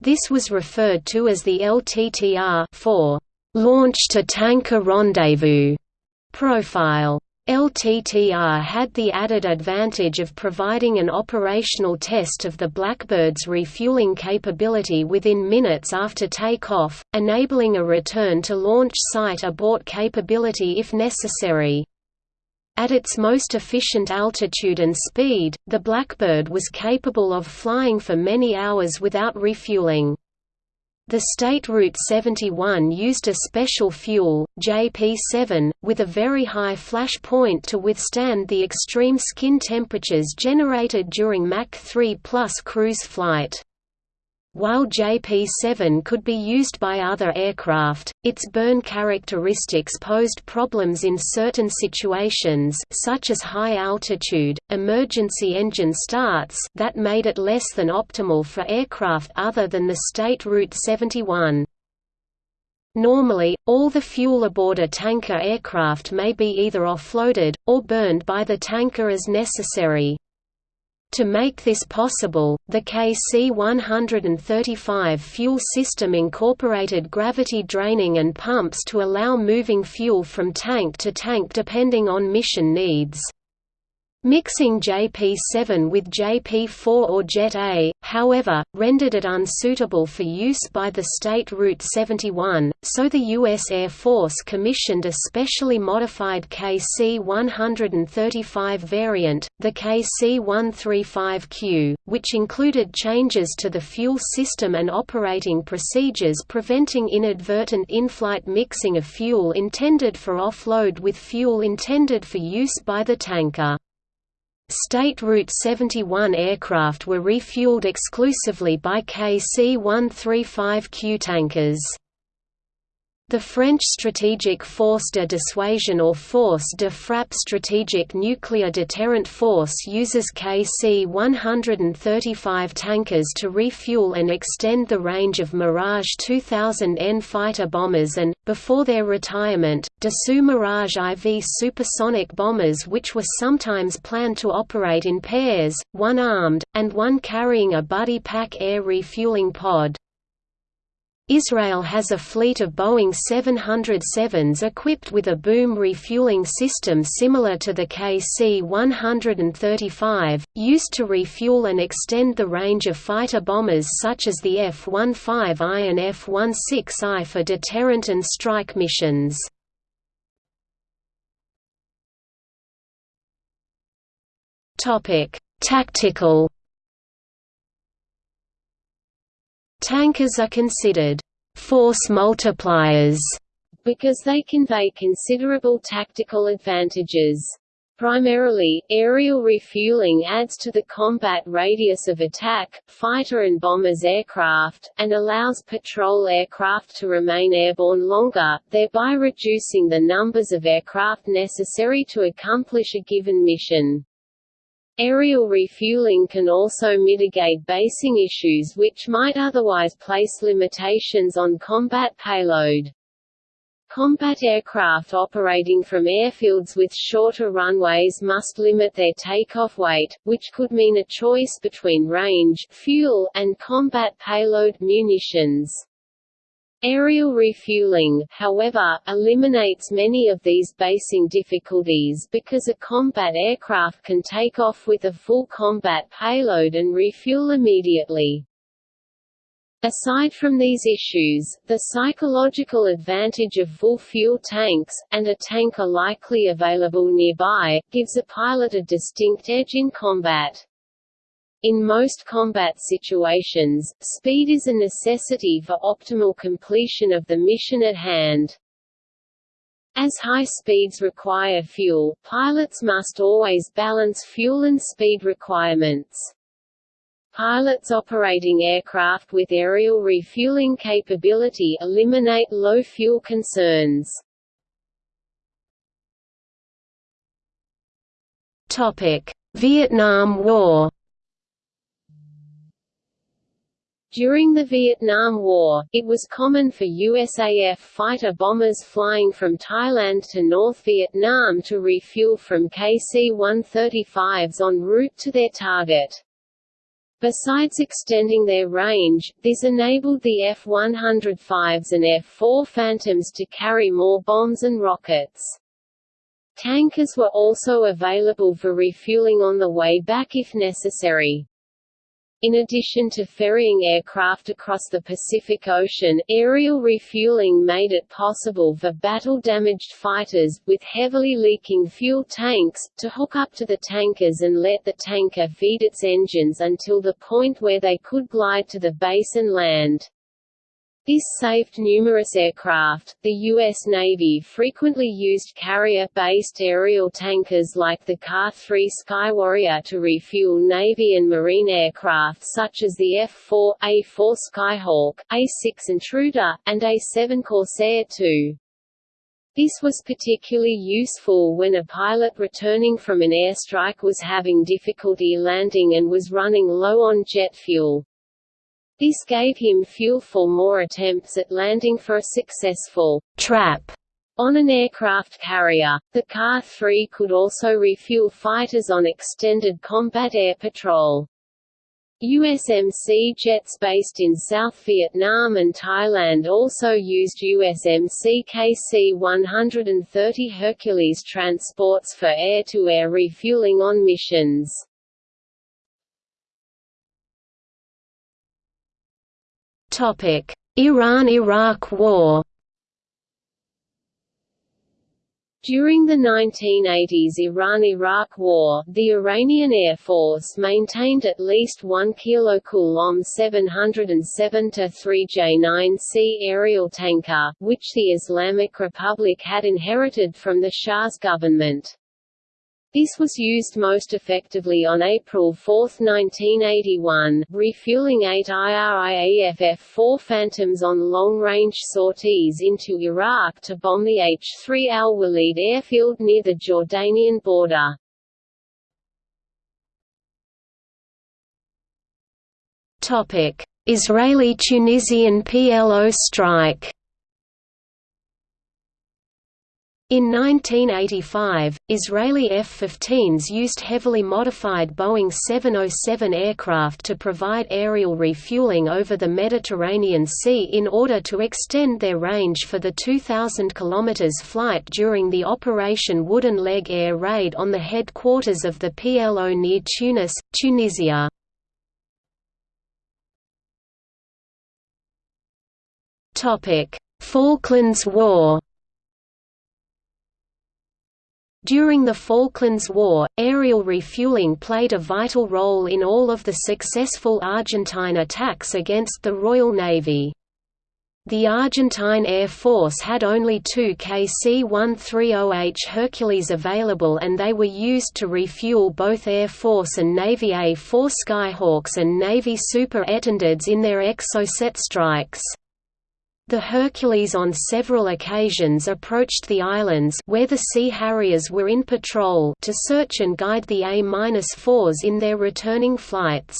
This was referred to as the LTTR for Launch to Tanker Rendezvous profile. LTTR had the added advantage of providing an operational test of the Blackbird's refueling capability within minutes after takeoff, enabling a return to launch site abort capability if necessary. At its most efficient altitude and speed, the Blackbird was capable of flying for many hours without refueling. The State Route 71 used a special fuel, JP7, with a very high flash point to withstand the extreme skin temperatures generated during Mach 3 plus cruise flight. While JP-7 could be used by other aircraft, its burn characteristics posed problems in certain situations such as high altitude, emergency engine starts that made it less than optimal for aircraft other than the State Route 71. Normally, all the fuel aboard a tanker aircraft may be either offloaded, or burned by the tanker as necessary. To make this possible, the KC-135 fuel system incorporated gravity draining and pumps to allow moving fuel from tank to tank depending on mission needs. Mixing JP7 with JP4 or Jet A, however, rendered it unsuitable for use by the state Route 71, so the U.S. Air Force commissioned a specially modified KC-135 variant, the KC-135Q, which included changes to the fuel system and operating procedures preventing inadvertent in-flight mixing of fuel intended for offload with fuel intended for use by the tanker. State Route 71 aircraft were refueled exclusively by KC-135Q tankers. The French Strategic Force de Dissuasion or Force de Frappe Strategic Nuclear Deterrent Force uses KC-135 tankers to refuel and extend the range of Mirage 2000N fighter bombers and, before their retirement, Dassault Mirage IV supersonic bombers which were sometimes planned to operate in pairs, one armed, and one carrying a buddy pack air refueling pod. Israel has a fleet of Boeing 707s equipped with a boom refueling system similar to the KC-135, used to refuel and extend the range of fighter bombers such as the F-15I and F-16I for deterrent and strike missions. Tactical Tankers are considered force multipliers because they convey considerable tactical advantages. Primarily, aerial refueling adds to the combat radius of attack, fighter and bombers aircraft, and allows patrol aircraft to remain airborne longer, thereby reducing the numbers of aircraft necessary to accomplish a given mission. Aerial refueling can also mitigate basing issues which might otherwise place limitations on combat payload. Combat aircraft operating from airfields with shorter runways must limit their takeoff weight, which could mean a choice between range fuel, and combat payload munitions. Aerial refueling, however, eliminates many of these basing difficulties because a combat aircraft can take off with a full combat payload and refuel immediately. Aside from these issues, the psychological advantage of full fuel tanks, and a tanker likely available nearby, gives a pilot a distinct edge in combat. In most combat situations, speed is a necessity for optimal completion of the mission at hand. As high speeds require fuel, pilots must always balance fuel and speed requirements. Pilots operating aircraft with aerial refueling capability eliminate low fuel concerns. Vietnam War During the Vietnam War, it was common for USAF fighter bombers flying from Thailand to North Vietnam to refuel from KC-135s en route to their target. Besides extending their range, this enabled the F-105s and F-4 Phantoms to carry more bombs and rockets. Tankers were also available for refueling on the way back if necessary. In addition to ferrying aircraft across the Pacific Ocean, aerial refueling made it possible for battle-damaged fighters, with heavily leaking fuel tanks, to hook up to the tankers and let the tanker feed its engines until the point where they could glide to the base and land. This saved numerous aircraft. The U.S. Navy frequently used carrier-based aerial tankers like the Car 3 Sky Warrior to refuel Navy and Marine aircraft such as the F-4, A-4 Skyhawk, A-6 Intruder, and A-7 Corsair II. This was particularly useful when a pilot returning from an airstrike was having difficulty landing and was running low on jet fuel. This gave him fuel for more attempts at landing for a successful trap On an aircraft carrier, the Car 3 could also refuel fighters on extended combat air patrol. USMC jets based in South Vietnam and Thailand also used USMC KC-130 Hercules transports for air-to-air -air refueling on missions. Iran–Iraq War During the 1980s Iran–Iraq War, the Iranian Air Force maintained at least one kilocoulomb 707-3J9C aerial tanker, which the Islamic Republic had inherited from the Shah's government. This was used most effectively on April 4, 1981, refueling eight IRIAFF-4 Phantoms on long-range sorties into Iraq to bomb the H-3 Al-Walid airfield near the Jordanian border. Israeli-Tunisian PLO strike In 1985, Israeli F-15s used heavily modified Boeing 707 aircraft to provide aerial refueling over the Mediterranean Sea in order to extend their range for the 2,000 km flight during the Operation Wooden Leg air raid on the headquarters of the PLO near Tunis, Tunisia. Falklands War during the Falklands War, aerial refueling played a vital role in all of the successful Argentine attacks against the Royal Navy. The Argentine Air Force had only two KC-130H Hercules available and they were used to refuel both Air Force and Navy A-4 Skyhawks and Navy Super Étendards in their Exocet strikes. The Hercules on several occasions approached the islands where the Sea Harriers were in patrol to search and guide the A-4s in their returning flights.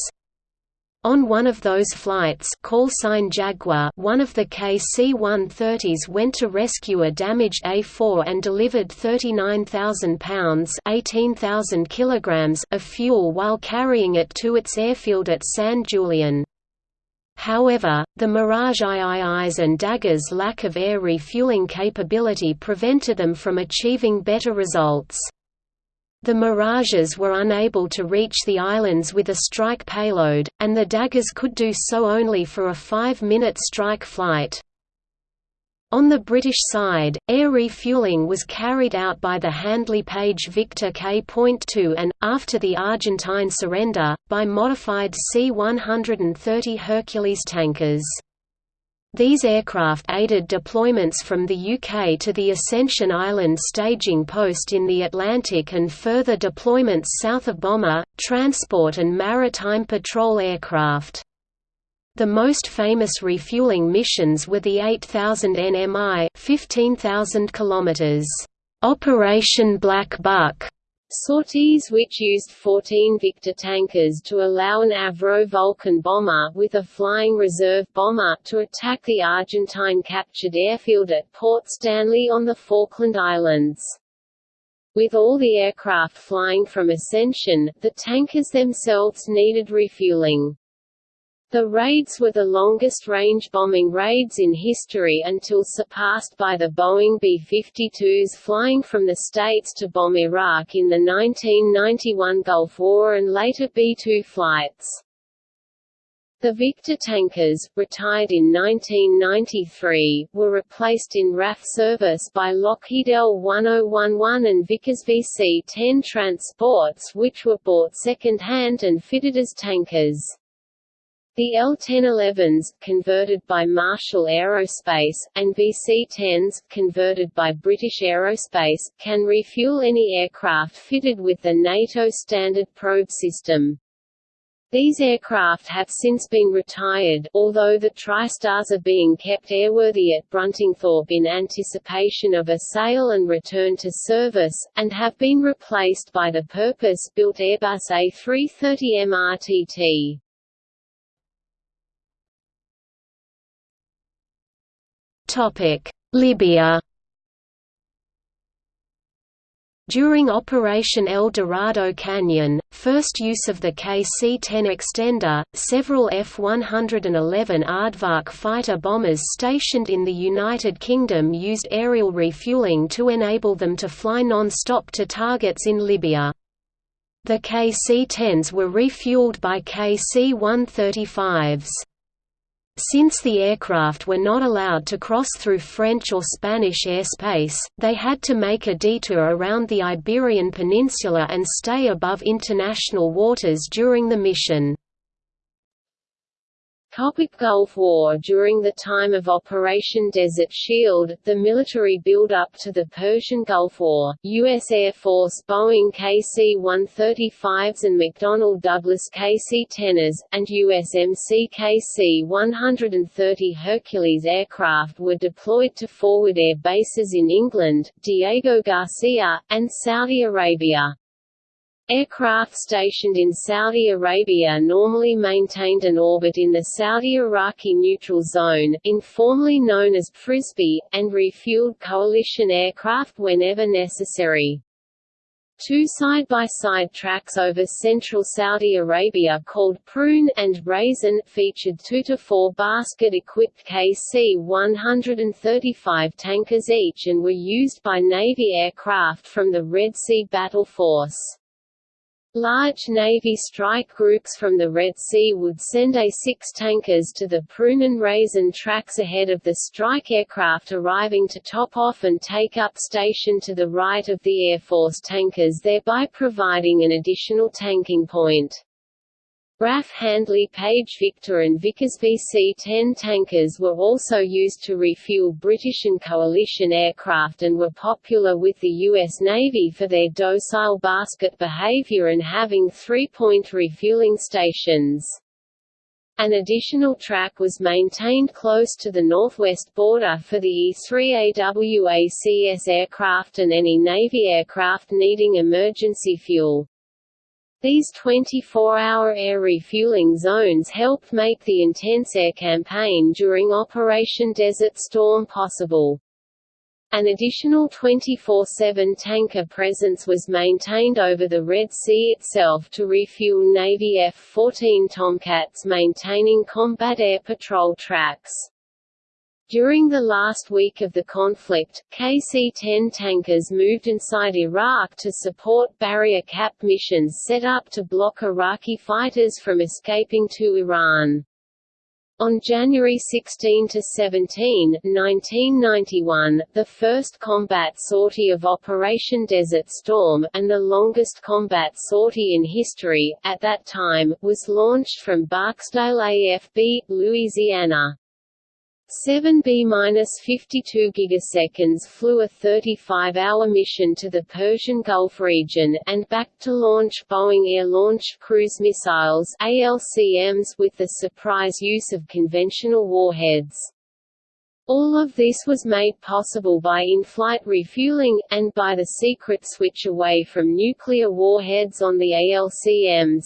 On one of those flights call sign Jaguar one of the KC-130s went to rescue a damaged A-4 and delivered 39,000 pounds 18,000 kilograms of fuel while carrying it to its airfield at San Julian. However, the Mirage III's and Dagger's lack of air refueling capability prevented them from achieving better results. The Mirages were unable to reach the islands with a strike payload, and the Daggers could do so only for a five-minute strike flight. On the British side, air refueling was carried out by the Handley Page Victor K.2 and, after the Argentine surrender, by modified C-130 Hercules tankers. These aircraft aided deployments from the UK to the Ascension Island staging post in the Atlantic and further deployments south of bomber, transport and maritime patrol aircraft. The most famous refueling missions were the 8000 nmi 15,000 km Operation Black Buck sorties which used 14 Victor tankers to allow an Avro Vulcan bomber with a flying reserve bomber to attack the Argentine-captured airfield at Port Stanley on the Falkland Islands. With all the aircraft flying from Ascension, the tankers themselves needed refueling. The raids were the longest-range bombing raids in history until surpassed by the Boeing B-52s flying from the States to bomb Iraq in the 1991 Gulf War and later B-2 flights. The Victor tankers, retired in 1993, were replaced in RAF service by Lockheed L-1011 and Vickers VC-10 transports which were bought second-hand and fitted as tankers. The L-1011s, converted by Marshall Aerospace, and VC-10s, converted by British Aerospace, can refuel any aircraft fitted with the NATO standard probe system. These aircraft have since been retired, although the TriStars are being kept airworthy at Bruntingthorpe in anticipation of a sale and return to service, and have been replaced by the purpose-built Airbus A330 MRTT. Libya During Operation El Dorado Canyon, first use of the KC-10 extender, several F-111 Aardvark fighter bombers stationed in the United Kingdom used aerial refueling to enable them to fly non-stop to targets in Libya. The KC-10s were refueled by KC-135s. Since the aircraft were not allowed to cross through French or Spanish airspace, they had to make a detour around the Iberian Peninsula and stay above international waters during the mission. Topic Gulf War During the time of Operation Desert Shield, the military build-up to the Persian Gulf War, U.S. Air Force Boeing KC-135s and McDonnell Douglas KC-10s, and USMC KC-130 Hercules aircraft were deployed to forward air bases in England, Diego Garcia, and Saudi Arabia. Aircraft stationed in Saudi Arabia normally maintained an orbit in the Saudi-Iraqi neutral zone, informally known as Frisbee, and refueled coalition aircraft whenever necessary. Two side-by-side -side tracks over central Saudi Arabia called Prune and Raisin featured 2 to 4 basket-equipped KC-135 tankers each and were used by Navy aircraft from the Red Sea Battle Force. Large Navy strike groups from the Red Sea would send A-6 tankers to the Prune and Raisin tracks ahead of the strike aircraft arriving to top off and take up station to the right of the Air Force tankers thereby providing an additional tanking point. RAF Handley Page Victor and Vickers VC-10 tankers were also used to refuel British and coalition aircraft and were popular with the U.S. Navy for their docile basket behavior and having three-point refueling stations. An additional track was maintained close to the northwest border for the E-3 AWACS aircraft and any Navy aircraft needing emergency fuel. These 24-hour air refueling zones helped make the intense air campaign during Operation Desert Storm possible. An additional 24-7 tanker presence was maintained over the Red Sea itself to refuel Navy F-14 Tomcats maintaining combat air patrol tracks. During the last week of the conflict, KC-10 tankers moved inside Iraq to support barrier cap missions set up to block Iraqi fighters from escaping to Iran. On January 16–17, 1991, the first combat sortie of Operation Desert Storm, and the longest combat sortie in history, at that time, was launched from Barksdale AFB, Louisiana. 7B-52 gigaseconds flew a 35-hour mission to the Persian Gulf region, and back to launch Boeing Air-Launched Cruise Missiles ALCMs with the surprise use of conventional warheads. All of this was made possible by in-flight refueling, and by the secret switch away from nuclear warheads on the ALCMs.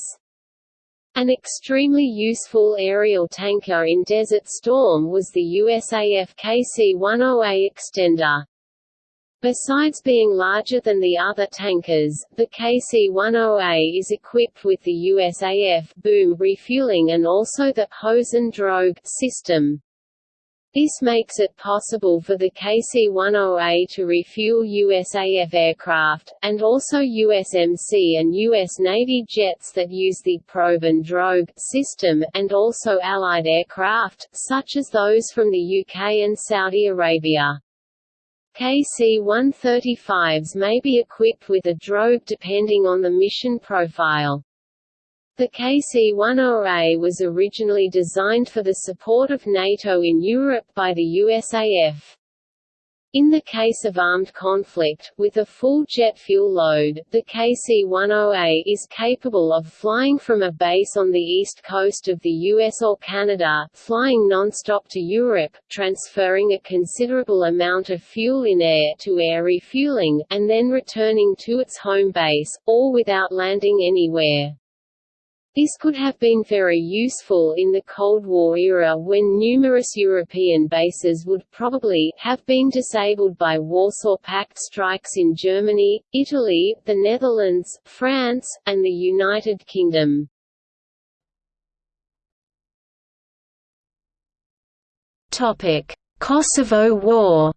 An extremely useful aerial tanker in Desert Storm was the USAF KC-10A extender. Besides being larger than the other tankers, the KC-10A is equipped with the USAF boom refueling and also the hose and drogue system. This makes it possible for the KC-10A to refuel USAF aircraft, and also USMC and US Navy jets that use the probe and drogue system, and also Allied aircraft, such as those from the UK and Saudi Arabia. KC-135s may be equipped with a drogue depending on the mission profile. The KC-10A was originally designed for the support of NATO in Europe by the USAF. In the case of armed conflict, with a full jet fuel load, the KC-10A is capable of flying from a base on the east coast of the US or Canada, flying non-stop to Europe, transferring a considerable amount of fuel in air to air refueling, and then returning to its home base, or without landing anywhere. This could have been very useful in the Cold War era when numerous European bases would probably have been disabled by Warsaw Pact strikes in Germany, Italy, the Netherlands, France, and the United Kingdom. Kosovo War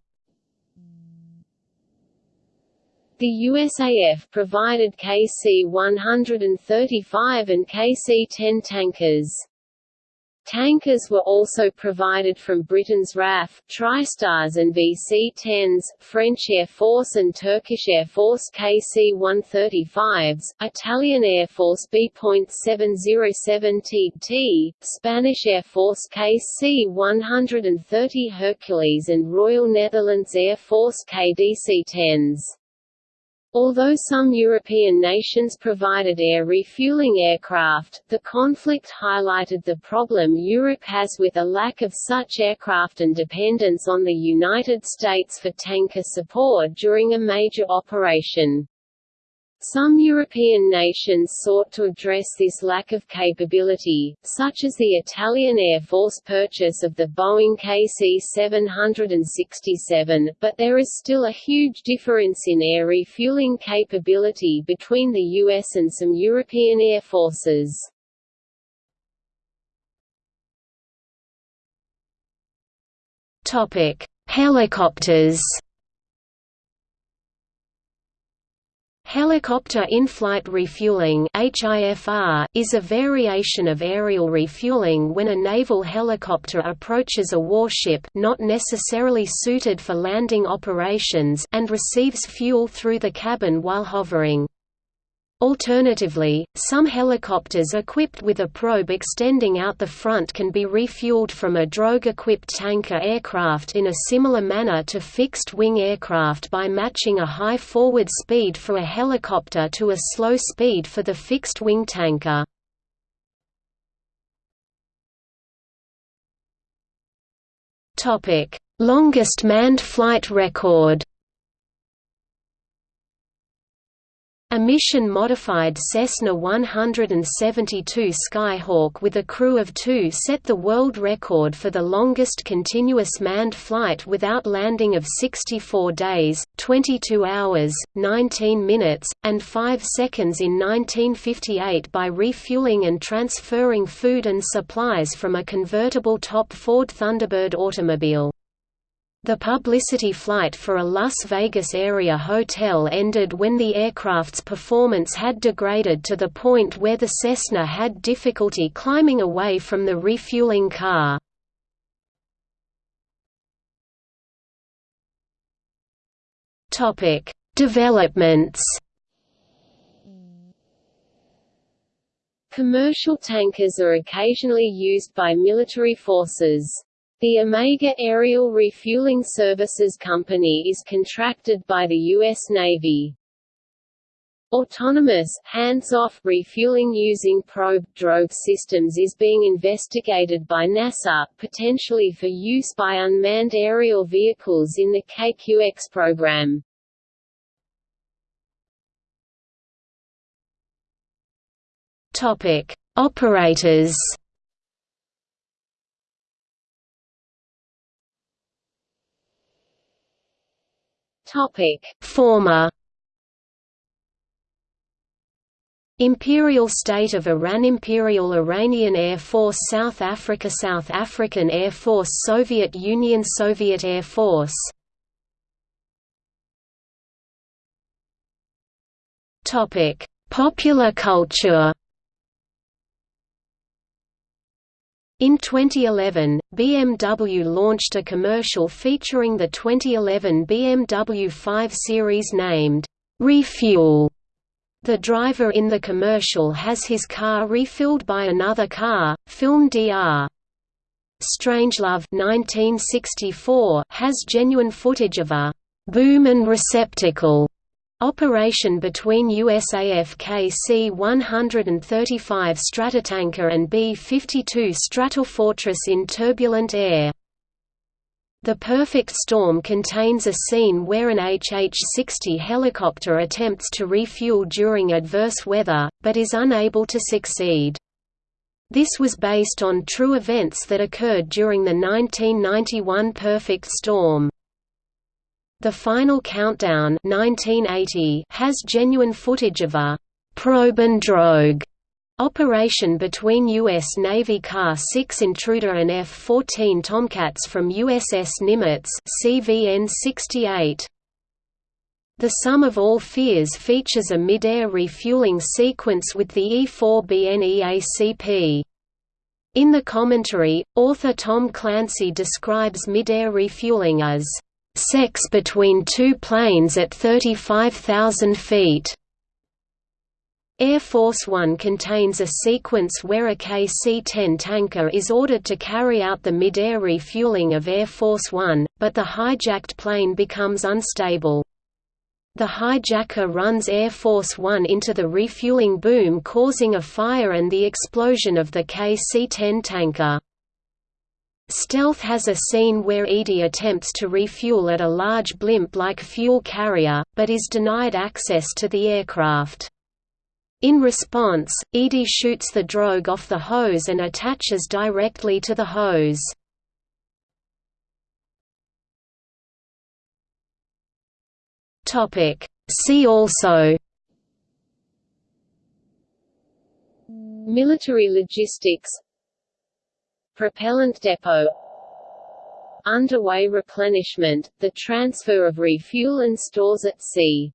The USAF provided KC-135 and KC-10 tankers. Tankers were also provided from Britain's RAF, TriStars and VC-10s, French Air Force and Turkish Air Force KC-135s, Italian Air Force B.707 Spanish Air Force KC-130 Hercules and Royal Netherlands Air Force KDC-10s. Although some European nations provided air refueling aircraft, the conflict highlighted the problem Europe has with a lack of such aircraft and dependence on the United States for tanker support during a major operation. Some European nations sought to address this lack of capability, such as the Italian Air Force purchase of the Boeing KC-767, but there is still a huge difference in air refueling capability between the US and some European air forces. Helicopters Helicopter in-flight refueling is a variation of aerial refueling when a naval helicopter approaches a warship not necessarily suited for landing operations and receives fuel through the cabin while hovering. Alternatively, some helicopters equipped with a probe extending out the front can be refueled from a drogue-equipped tanker aircraft in a similar manner to fixed-wing aircraft by matching a high forward speed for a helicopter to a slow speed for the fixed-wing tanker. Longest manned flight record A mission-modified Cessna 172 Skyhawk with a crew of two set the world record for the longest continuous manned flight without landing of 64 days, 22 hours, 19 minutes, and 5 seconds in 1958 by refueling and transferring food and supplies from a convertible top Ford Thunderbird automobile. The publicity flight for a Las Vegas area hotel ended when the aircraft's performance had degraded to the point where the Cessna had difficulty climbing away from the refueling car. Developments Commercial tankers are occasionally used by military forces. The Omega Aerial Refueling Services Company is contracted by the U.S. Navy. Autonomous, hands-off refueling using probe drogue systems is being investigated by NASA, potentially for use by unmanned aerial vehicles in the KQX program. Topic: Operators Topic: Former Imperial State of Iran Imperial Iranian Air Force South Africa South African Air Force Soviet Union Soviet Air Force Popular culture In 2011, BMW launched a commercial featuring the 2011 BMW 5 Series named, "'Refuel". The driver in the commercial has his car refilled by another car, film Dr. Strangelove 1964 has genuine footage of a «boom and receptacle» Operation between USAF KC-135 Stratotanker and B-52 Stratofortress in turbulent air. The Perfect Storm contains a scene where an HH-60 helicopter attempts to refuel during adverse weather, but is unable to succeed. This was based on true events that occurred during the 1991 perfect storm. The Final Countdown 1980 has genuine footage of a probe and drogue operation between U.S. Navy KA-6 Intruder and F-14 Tomcats from USS Nimitz CVN-68. The Sum of All Fears features a mid-air refueling sequence with the E-4BN In the commentary, author Tom Clancy describes mid-air refueling as, "...sex between two planes at 35,000 feet." Air Force One contains a sequence where a KC-10 tanker is ordered to carry out the mid-air refueling of Air Force One, but the hijacked plane becomes unstable. The hijacker runs Air Force One into the refueling boom causing a fire and the explosion of the KC-10 tanker. Stealth has a scene where Edie attempts to refuel at a large blimp-like fuel carrier, but is denied access to the aircraft. In response, Edie shoots the drogue off the hose and attaches directly to the hose. See also Military logistics Propellant depot. Underway replenishment, the transfer of refuel and stores at sea